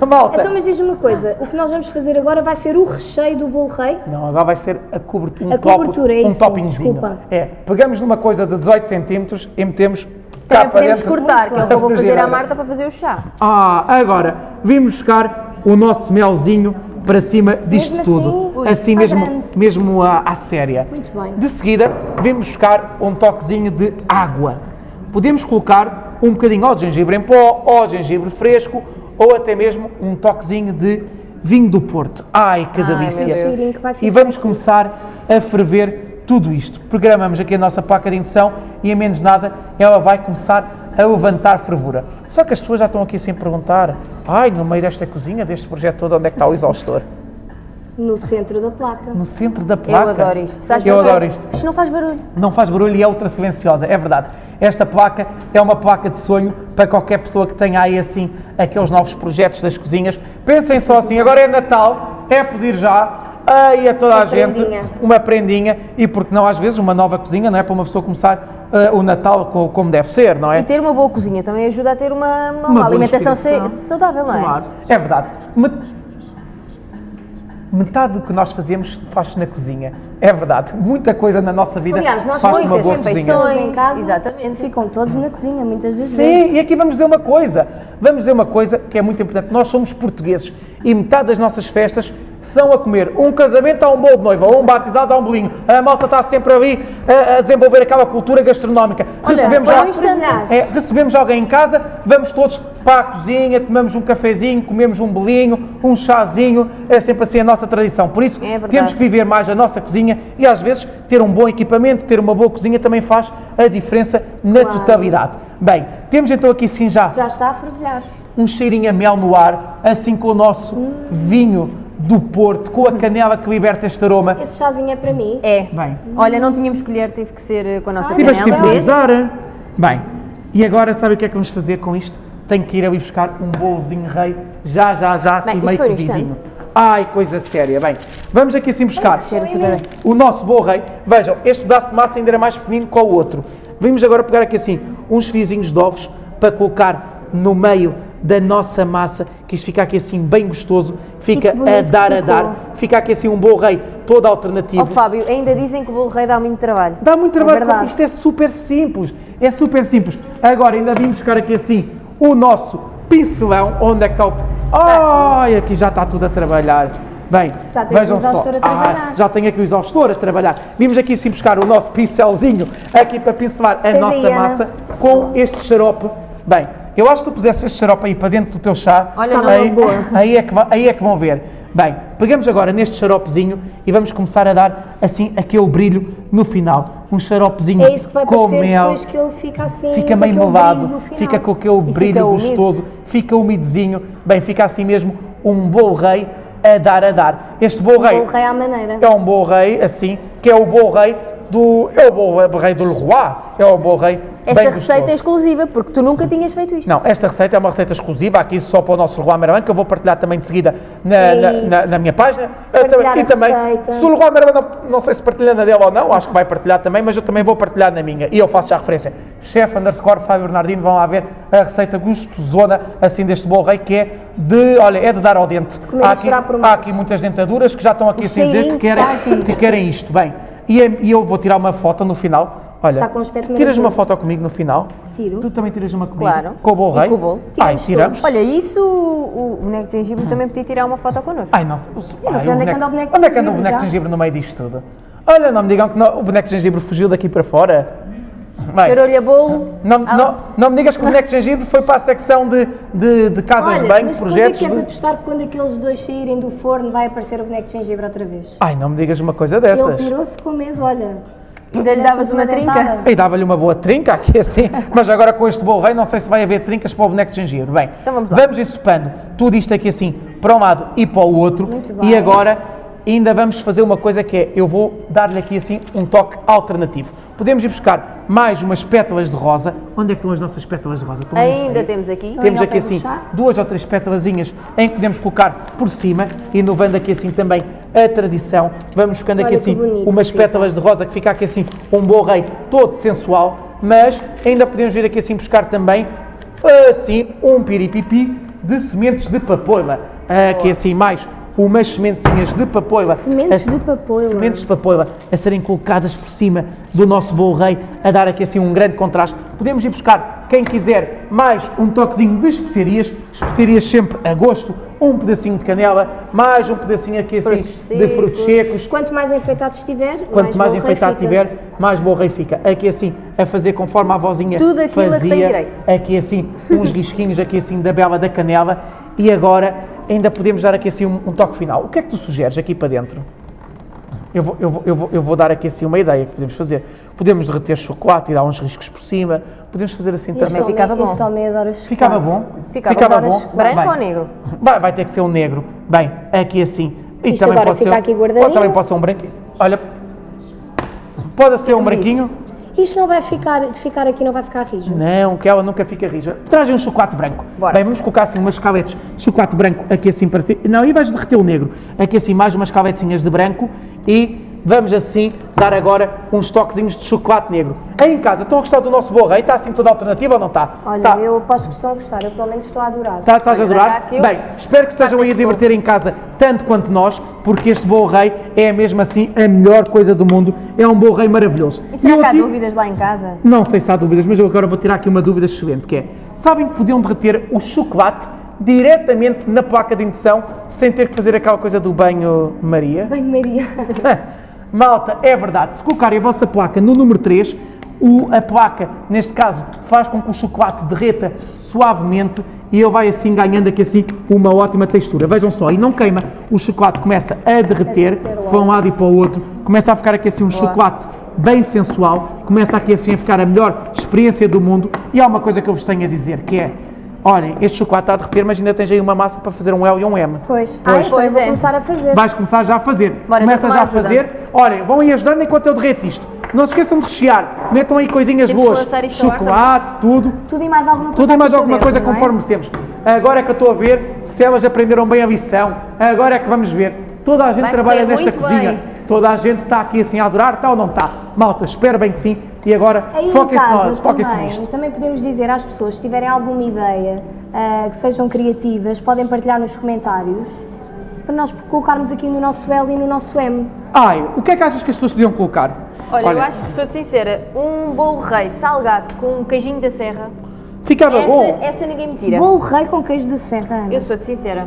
Malta. Então, mas diz-me uma coisa, o que nós vamos fazer agora vai ser o recheio do bolo rei? Não, agora vai ser a cobertura, um, A top- cobertura, é um isso, toppingzinho. desculpa. É, pegamos numa coisa de 18 centímetros e metemos cá Também para podemos cortar, que é o que eu vou fazer à. Marta para fazer o chá. Ah, agora, vimos buscar o nosso melzinho para cima disto Mesmo tudo. assim? Ui, assim mesmo, grande. mesmo à, à séria. Muito bem. De seguida, vimos buscar um toquezinho de água. Podemos colocar um bocadinho ou de gengibre em pó, ou de gengibre fresco, ou até mesmo um toquezinho de vinho do Porto. Ai, que Ai, delícia! E vamos começar a ferver tudo isto. Programamos aqui a nossa placa de indução e, em menos nada, ela vai começar a levantar fervura. Só que as pessoas já estão aqui sem perguntar: ai, no meio desta cozinha, deste projeto todo, onde é que está o exaustor? No centro da placa. No centro da Eu placa. adoro isto. Sabes Eu adoro isto. Isto não faz barulho. Não faz barulho e é ultra silenciosa, é verdade. Esta placa é uma placa de sonho para qualquer pessoa que tenha aí assim aqueles novos projetos das cozinhas. Pensem só assim, agora é Natal, é pedir já aí a toda Uma a gente prendinha. uma prendinha e porque não às vezes uma nova cozinha, não é para uma pessoa começar eh, o Natal co- como deve ser, não é? E ter uma boa cozinha também ajuda a ter uma, uma, boa alimentação saudável, não é? Claro, é verdade. Metade do que nós fazemos faz-se na cozinha. É verdade. Muita coisa na nossa vida Aliás, nós faz-se numa muitas boa refeições cozinha. em casa Exatamente. ficam todos na cozinha, muitas das vezes. Sim, e aqui vamos dizer uma coisa. Vamos dizer uma coisa que é muito importante. Nós somos portugueses e metade das nossas festas são a comer. Um casamento há um bolo de noiva, ou um batizado há um bolinho. A malta está sempre ali a, a desenvolver aquela cultura gastronómica. Olha, recebemos, já- um é, recebemos alguém em casa, vamos todos para a cozinha, tomamos um cafezinho, comemos um bolinho, um chazinho, é sempre assim a nossa tradição. Por isso, É temos que viver mais a nossa cozinha e às vezes ter um bom equipamento, ter uma boa cozinha também faz a diferença na Claro. totalidade. Bem, temos então aqui sim já Já está a fervilhar. um cheirinho a mel no ar, assim com o nosso vinho do Porto, com a canela que liberta este aroma. Esse chazinho é para mim. É. Bem, Olha, não tínhamos colher, teve que ser eh, com a nossa Olha, tiveste que canela. improvisar. Bem, e agora sabe o que é que vamos fazer com isto? Tenho que ir ali buscar um bolozinho rei, já, já, já, assim Bem, meio cozidinho. Ai, coisa séria. Bem, vamos aqui assim buscar o nosso bolo rei. Vejam, este pedaço de massa ainda era mais pequenino que o outro. Vamos agora pegar aqui assim uns fiozinhos de ovos para colocar no meio da nossa massa, que isto fica aqui assim bem gostoso, fica a dar a dar, fica aqui assim um bolo rei todo alternativo. Ó Fábio, ainda dizem que o bolo rei dá muito trabalho. Dá muito trabalho, verdade. isto é super simples, é super simples. Agora ainda vim buscar aqui assim o nosso pincelão, onde é que está o... Ai, aqui já está tudo a trabalhar. Bem, Já tem vejam só. Ah, já tenho aqui o exaustor a trabalhar. Vimos aqui assim buscar o nosso pincelzinho aqui para pincelar a Tens nossa aí, massa com este xarope. Bem, eu acho que se tu pusesse este xarope aí para dentro do teu chá, Olha, não, aí, aí, é que, aí é que vão ver. Bem, pegamos agora neste xaropezinho e vamos começar a dar assim aquele brilho no final. Um xaropezinho É isso que vai com mel. depois que ele fica assim. Fica no final. fica com aquele fica brilho úmido. gostoso, fica umidezinho, bem, fica assim mesmo um bolo rei a dar a dar. Este bolo rei Bolo rei à maneira. é um bolo rei assim, que é o bolo rei do. É o bolo rei do Leroy, é o bolo rei Esta receita é gostoso. exclusiva, porque tu nunca tinhas feito isto. Não, esta receita é uma receita exclusiva aqui só para o nosso Leroy Merlin, que eu vou partilhar também de seguida na, É na- na- na minha página. Também- e também, receita. se o Leroy Merlin, não, não sei se partilha na dele ou não, acho que vai partilhar também, mas eu também vou partilhar na minha. E eu faço já referência. Chef underscore Fábio Bernardino, vão lá ver a receita gostosona assim deste bolo rei, que é de, olha, é de dar ao dente. há, aqui, há aqui muitas dentaduras que já estão aqui assim a dizer que querem, aqui. que querem isto. Bem, e, é- e eu vou tirar uma foto no final. Olha, tiras uma foto comigo no final? Tiro. Tu também tiras uma comigo? Claro. Com o bolo E rei? com o bolo. Ai, Tiramos. Olha, isso o, o boneco de gengibre também podia tirar uma foto connosco. Ai, nossa. O, ai, o onde é que anda o boneco de Onde é que anda o gengibre boneco de gengibre no meio disto tudo? Olha, não me digam que não- o boneco de gengibre fugiu daqui para fora. Bem, a bolo. não, Ah, não, não me digas que o boneco de gengibre foi para a secção de, de, de casas Olha, de banho, mas projetos. quando é que és apostar que quando aqueles dois saírem do forno vai aparecer o boneco de gengibre outra vez? Ai, não me digas uma coisa Ele dessas. pirou-se com medo, olha. Ainda lhe davas uma trinca? dentada. E dava-lhe uma boa trinca aqui assim, mas agora com este bolo rei não sei se vai haver trincas para o boneco de gengibre. Bem, Então vamos lá. vamos ensopando tudo isto aqui assim para um lado e para o outro. Muito E agora ainda vamos fazer uma coisa que é, eu vou dar-lhe aqui assim um toque alternativo. Podemos ir buscar mais umas pétalas de rosa. Onde é que estão as nossas pétalas de rosa? Estão. Ainda temos aqui. Temos aqui assim chá? duas ou três pétalazinhas em que podemos colocar por cima, inovando aqui assim também a tradição. Vamos buscando aqui assim bonito umas fica. pétalas de rosa que fica aqui assim um bom rei todo sensual, mas ainda podemos vir aqui assim buscar também assim um piripipi de sementes de papoila. Aqui assim mais umas sementezinhas de papoila. Sementes de papoila. Sementes de papoila a serem colocadas por cima do nosso bolo rei, a dar aqui assim um grande contraste. Podemos ir buscar, quem quiser, mais um toquezinho de especiarias, especiarias sempre a gosto, um pedacinho de canela, mais um pedacinho aqui assim Frutos de frutos secos. Quanto mais enfeitado estiver, Quanto mais, rei enfeitado tiver, mais bom rei fica. Aqui assim, a fazer conforme a vozinha Tudo aquilo a que fazia. tem direito. Aqui assim, uns risquinhos aqui assim da bela da canela. E agora ainda podemos dar aqui assim um, um toque final. O que é que tu sugeres aqui para dentro? Eu vou, eu, vou, eu, vou, eu vou dar aqui assim uma ideia que podemos fazer. Podemos derreter chocolate e dar uns riscos por cima. Podemos fazer assim Este também. ficava bom. Este homem adora chocolate. Ficava bom? Ficava bom? bom. Branco Bem. ou negro? Vai, vai ter que ser um negro. Bem, aqui assim. E Isto agora fica aqui guardadinho. Ou também pode ser um branquinho. Olha, pode ser um branquinho. Isto não vai ficar, de ficar aqui não vai ficar rijo. Não, que ela nunca fica rija. Trazem um chocolate branco. Bora. Bem, vamos colocar assim umas caletes de chocolate branco aqui assim para cima. Não, e vais derreter o negro. Aqui assim mais umas caletezinhas de branco e vamos assim dar agora uns toquezinhos de chocolate negro. Aí em casa, estão a gostar do nosso bolo rei? Está assim toda alternativa ou não está? Olha, Tá. eu aposto que estão a gostar, eu pelo menos estou a adorar. Tá- Estás a adorar? eu- Bem, espero que estejam aí a divertir em casa tanto quanto nós, porque este bolo rei é mesmo assim a melhor coisa do mundo. É um bolo rei maravilhoso. E será eu que há aqui- dúvidas lá em casa? Não sei se há dúvidas, mas eu agora vou tirar aqui uma dúvida excelente, que é, sabem que podiam derreter o chocolate diretamente na placa de indução, sem ter que fazer aquela coisa do banho Maria. Bem, Maria. Malta, é verdade. Se colocarem a vossa placa no número 3, o, a placa, neste caso, faz com que o chocolate derreta suavemente e ele vai assim ganhando aqui assim uma ótima textura. Vejam só, e não queima. O chocolate começa a derreter para um lado e para o outro. Começa a ficar aqui assim um chocolate bem sensual. Começa aqui assim a ficar a melhor experiência do mundo. E há uma coisa que eu vos tenho a dizer, que é Olhem, este chocolate está a derreter, mas ainda tens aí uma massa para fazer um L e um M. Pois. Pois. Eu vou Pois é. começar a fazer. Vais começar já a fazer. Bora, Começa já a fazer. Olhem, vão aí ajudando enquanto eu derreto isto. Não se esqueçam de rechear. Metam aí coisinhas Temos boas. Chocolate, tudo. Tudo e mais alguma coisa. Tudo e mais alguma dentro, coisa é? conforme temos. Agora é que eu estou a ver se elas aprenderam bem a lição. Agora é que vamos ver. Toda a gente Vai trabalha nesta cozinha. bem. Toda a gente está aqui assim a adorar, está ou não está? Malta, espero bem que sim. E agora, foquem-se nós, foquem-se também, nisto. também podemos dizer às pessoas, se tiverem alguma ideia, ah, que sejam criativas, podem partilhar nos comentários para nós colocarmos aqui no nosso L e no nosso M. Ai, o que é que achas que as pessoas podiam colocar? Olha, eu acho que, sou-te sincera, um bolo rei salgado com um queijinho da serra, Ficava bom. essa, essa ninguém me tira. Bolo rei com queijo de serra. Ana. Eu sou-te sincera.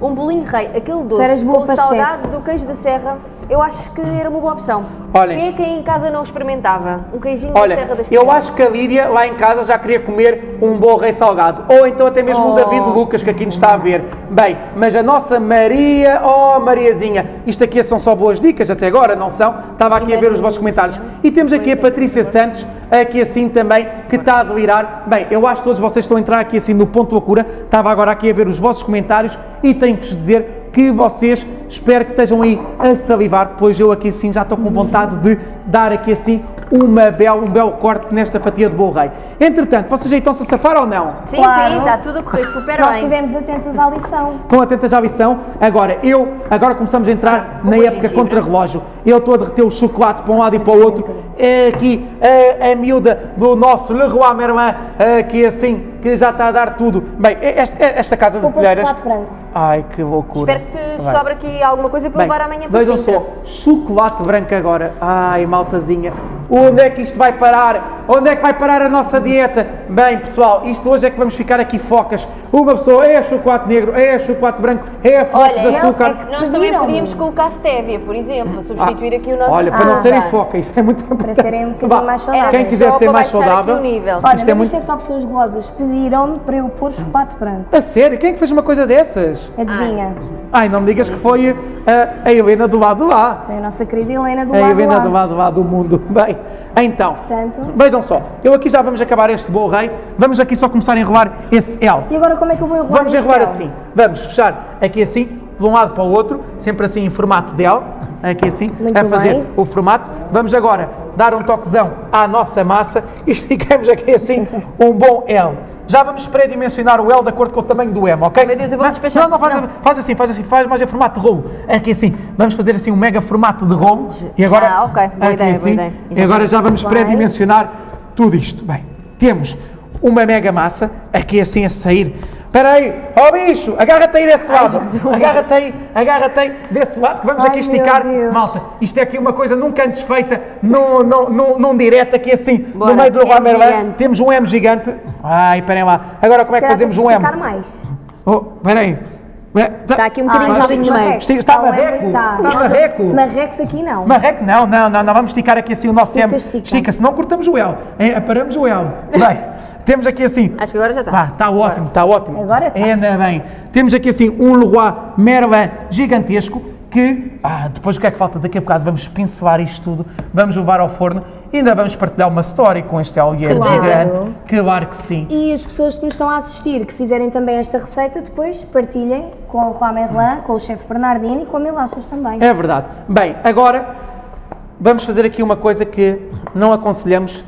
Um bolinho rei, aquele doce com o salgado do queijo da serra, eu acho que era uma boa opção. Olhem. Quem é que em casa não experimentava? Um queijinho Olha, da serra da eu Estrela. acho que a Lídia lá em casa já queria comer um bom rei salgado. Ou então até mesmo o Oh. David Lucas, que aqui nos está a ver. Bem, mas a nossa Maria, oh Mariazinha, isto aqui são só boas dicas até agora, não são? Estava aqui a ver os vossos comentários. E temos aqui a Patrícia Santos, aqui assim também, que está a delirar. Bem, eu acho que todos vocês estão a entrar aqui assim no ponto de loucura. Estava agora aqui a ver os vossos comentários e tenho que vos dizer que vocês, espero que estejam aí a salivar, pois eu aqui sim já estou com vontade de dar aqui assim uma bel, um belo corte nesta fatia de bolo rei. Entretanto, vocês aí estão-se a safar ou não? Sim, Claro. sim, está tudo a correr super Nós bem. estivemos atentos à lição. Estão atentas à lição? Agora, eu, agora começamos a entrar na Boa época gengibre. contra relógio. Eu estou a derreter o chocolate para um lado e para o outro. É aqui a, a miúda do nosso Leroy Merlin, aqui assim, que já está a dar tudo. Bem, esta, esta casa de telheiras... chocolate branco. Ai, que loucura. Espero que Vai. sobre aqui alguma coisa para Bem, levar amanhã para vejam só, chocolate branco agora. Ai, maltazinha. Onde é que isto vai parar? Onde é que vai parar a nossa dieta? Bem, pessoal, isto hoje é que vamos ficar aqui focas. Uma pessoa é chocolate negro, é chocolate branco, é flocos de Olha, açúcar. é Nós também podíamos colocar stevia, por exemplo, para substituir aqui o nosso Olha, para não Ah, serem açúcar. foca, isto é muito importante. serem um bocadinho mais saudáveis. Quem quiser Só ser para mais saudável, nível. Olha, isto é mas muito... isto é só pessoas golosas. Pediram-me para eu pôr chocolate branco. A sério, quem é que fez uma coisa dessas? Adivinha? Ai, não me digas que foi a, a Helena do lado lá. Foi a nossa querida Helena do A lado Helena lá. do lado lá do mundo. Bem, então, Portanto- vejam só, eu aqui já vamos acabar este bolo rei, vamos aqui só começar a enrolar esse L. E agora como é que eu vou enrolar Vamos enrolar L? assim, vamos fechar aqui assim, de um lado para o outro, sempre assim em formato de L, aqui assim, Muito a fazer bem. o formato. Vamos agora dar um toquezão à nossa massa e esticamos aqui assim um bom L. Já vamos pré-dimensionar o L de acordo com o tamanho do M, ok? Meu Deus, eu vou Não, despachar. Não, não, faz, Não. faz assim, faz assim, faz mais em formato de rolo. Aqui assim, vamos fazer assim um mega formato de rolo. E agora, Ah, ok. Boa aqui ideia, boa assim, ideia. E agora já vamos pré-dimensionar tudo isto. Bem, temos uma mega massa, aqui assim a sair. Espera aí, ó bicho, agarra-te aí desse lado. Agarra-te aí, agarra-te aí desse lado, que vamos Ai, aqui esticar. Malta, isto é aqui uma coisa nunca antes feita num, num, num, direto, aqui assim, Bora, no meio do Leroy Merlin. Temos um M gigante. Ai, esperem lá. Agora como é que fazemos um M? esticar mais. Oh, espera aí. Está aqui um bocadinho Ah, de está meio. Está- está o M marreco? está. Está marreco? Marrecos aqui não. Marreco, não, não, não, não, vamos esticar aqui assim o nosso Estica, M. estica. Estica, senão cortamos o L. É, paramos o L. Bem, temos aqui assim. Acho que agora já está. Está ótimo, está ótimo. Agora está. Ainda bem. Temos aqui assim um Leroy Merlin gigantesco que, ah, depois o que é que falta? Daqui a bocado vamos pincelar isto tudo, vamos levar ao forno e ainda vamos partilhar uma story com este alheiro Claro. gigante. Claro que sim. E as pessoas que nos estão a assistir, que fizerem também esta receita, depois partilhem com o Juan Merlin, com o chefe Bernardino e com a Milachas também. É verdade. Bem, agora vamos fazer aqui uma coisa que não aconselhamos.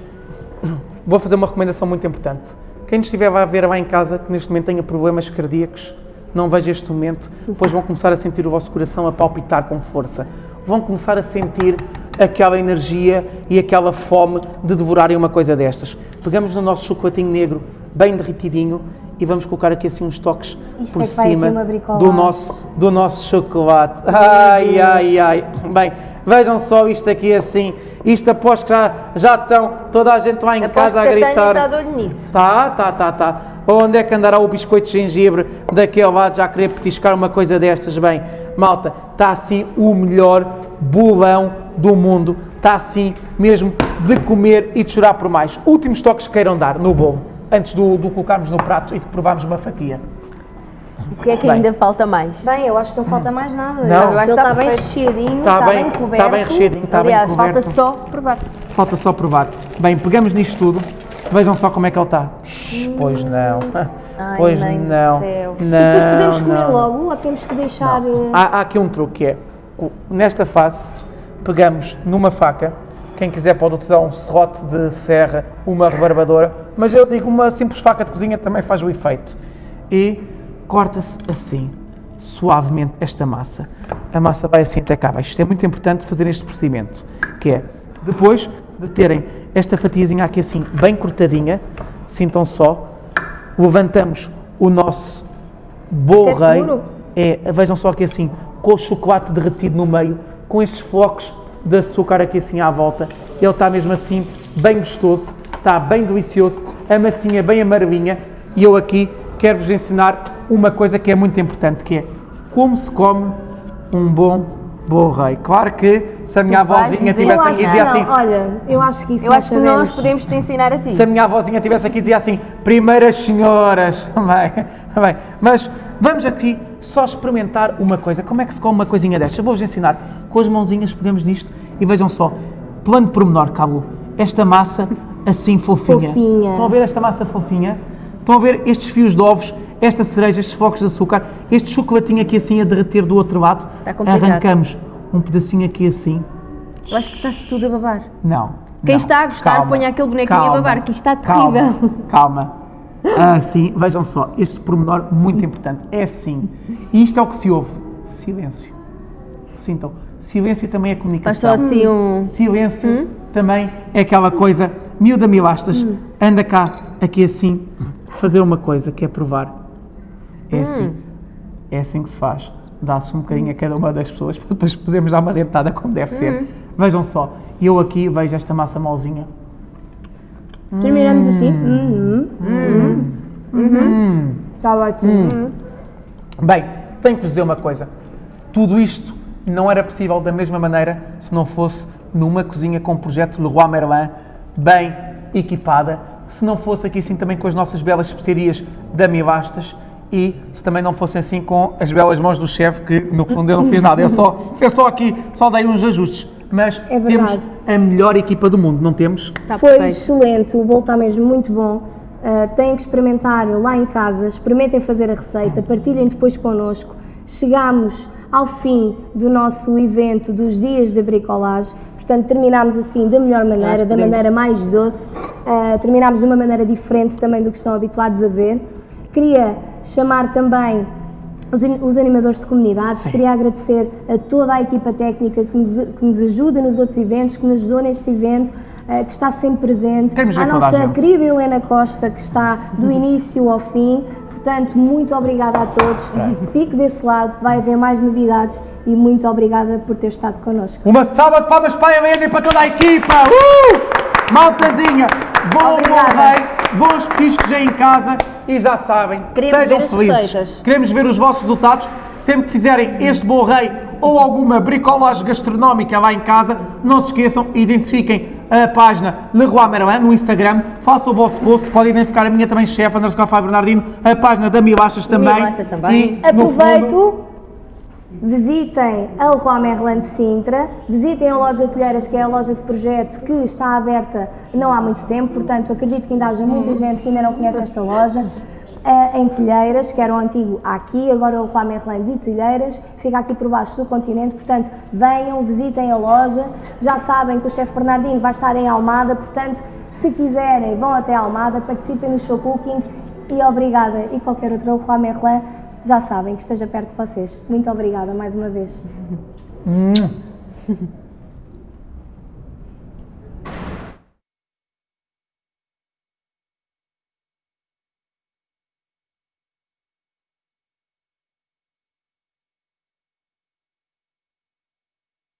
Vou fazer uma recomendação muito importante. Quem estiver a ver lá em casa, que neste momento tenha problemas cardíacos, não veja este momento, depois vão começar a sentir o vosso coração a palpitar com força. Vão começar a sentir aquela energia e aquela fome de devorarem uma coisa destas. Pegamos no nosso chocolatinho negro, bem derretidinho, e vamos colocar aqui assim uns toques Isto por é vai aqui cima do nosso, do nosso chocolate. Ai, ai, ai. Bem, vejam só isto aqui assim. Isto aposto que já, já estão, toda a gente lá em Aposto casa a gritar. está de olho nisso. Tá, tá, tá, tá. Onde é que andará o biscoito de gengibre daquele lado já querer petiscar uma coisa destas? Bem, malta, está assim o melhor bolão do mundo. Está assim mesmo de comer e de chorar por mais. Últimos toques que queiram dar no bolo, antes do, do colocarmos no prato e de provarmos uma fatia. O que é que Bem. ainda falta mais? Bem, eu acho que não falta mais nada. Não. Eu acho que está está bem recheadinho, Está está bem, bem coberto. está bem recheadinho, está bem Aliás, coberto. falta só provar. Falta só provar. Bem, pegamos nisto tudo. Vejam só como é que ele está. Shhh, Pois não. Ai, pois mãe do não. céu. Não. E depois podemos comer não. logo ou temos que deixar... eh, Há, há aqui um truque que é, nesta face, pegamos numa faca, quem quiser pode utilizar um serrote de serra, uma rebarbadora, mas eu digo uma simples faca de cozinha também faz o efeito. E corta-se assim, suavemente, esta massa. A massa vai assim até cá abaixo. Isto é muito importante fazer este procedimento, que é, depois de terem esta fatiazinha aqui assim, bem cortadinha, sintam só, levantamos o nosso bolo é rei. É, vejam só aqui assim, com o chocolate derretido no meio, com estes flocos de açúcar aqui assim à volta. Ele está mesmo assim, bem gostoso, está bem delicioso, a massinha bem amarelinha. E eu aqui quero-vos ensinar uma coisa que é muito importante, que é como se come um bom bolo rei. Claro que se a minha Tu avózinha eu aqui e dizia que assim, não. Olha, eu acho que isso Eu acho que nós sabemos. podemos te ensinar a ti. se a minha avózinha estivesse aqui, dizia assim: primeiras senhoras. Bem, bem. Mas vamos aqui só experimentar uma coisa. Como é que se come uma coisinha destas? Vou-vos ensinar. Com as mãozinhas pegamos nisto e vejam só. Plano pormenor, Cabo. Esta massa assim fofinha. Fofinha. Estão a ver esta massa fofinha? Estão a ver estes fios de ovos, esta cereja, estes focos de açúcar, este chocolatinho aqui assim a derreter do outro lado. Complicado. Arrancamos um pedacinho aqui assim. Eu acho que está-se tudo a babar. Não. Quem não. está a gostar, Calma, ponha aquele bonequinho a calma, babar, que isto está calma, terrível. Calma. Ah, sim, vejam só, este pormenor muito importante. É assim. E isto é o que se ouve. Silêncio. Sintam. Silêncio também é comunicação. assim um. Silêncio também é aquela coisa. Miúda Milastas, anda cá, aqui assim, fazer uma coisa que é provar. É assim. É assim que se faz. Dá-se um bocadinho a cada uma das pessoas para depois podemos dar uma dentada como deve ser. Vejam só, eu aqui vejo esta massa molzinha. Terminamos assim. Uhum. Hum. Está ótimo. Bem, tenho que vos dizer uma coisa. Tudo isto não era possível da mesma maneira se não fosse numa cozinha com o projeto Leroy Merlin bem equipada, se não fosse aqui assim também com as nossas belas especiarias da Milastas e se também não fosse assim com as belas mãos do chefe, que no fundo eu não fiz nada, eu só, eu só aqui só dei uns ajustes. Mas É temos a melhor equipa do mundo, não temos? Está Foi perfeito. excelente, o bolo está mesmo muito bom. Uh, têm que experimentar lá em casa, experimentem fazer a receita, partilhem depois connosco. Chegámos ao fim do nosso evento dos dias de bricolagem, portanto terminámos assim da melhor maneira, da maneira mais doce, Uh, terminámos de uma maneira diferente também do que estão habituados a ver. Queria chamar também os, animadores de comunidades, queria agradecer a toda a equipa técnica que nos, que nos ajuda nos outros eventos, que nos ajudou neste evento, eh, que está sempre presente. Queremos a a nossa gente. querida Helena Costa, que está do início ao fim. Portanto, muito obrigada a todos. Fique desse lado, vai haver mais novidades e muito obrigada por ter estado connosco. Uma salva de palmas para a Helena e para toda a equipa! Uh! Maltazinha, bom Obrigada. bom rei, bons petiscos aí em casa e já sabem, Queremos sejam felizes. receitas. Queremos ver os vossos resultados. Sempre que fizerem este bom rei ou alguma bricolagem gastronómica lá em casa, não se esqueçam, identifiquem a página Leroy Merlin no Instagram, façam o vosso post, podem identificar a minha também, chefe, Fábio Bernardino, a página da Milachas também. Milachas também. E, Aproveito, visitem a Leroy Merlin de Sintra, visitem a loja de Telheiras, que é a loja de projeto que está aberta não há muito tempo, portanto acredito que ainda haja muita gente que ainda não conhece esta loja. eh, em Telheiras, que era o antigo aqui, agora o Leroy Merlin de Telheiras, fica aqui por baixo do continente, portanto venham, visitem a loja, já sabem que o chefe Bernardino vai estar em Almada, portanto se quiserem vão até Almada, participem no show cooking e obrigada. E qualquer outro Leroy Merlin, já sabem que esteja perto de vocês. Muito obrigada mais uma vez.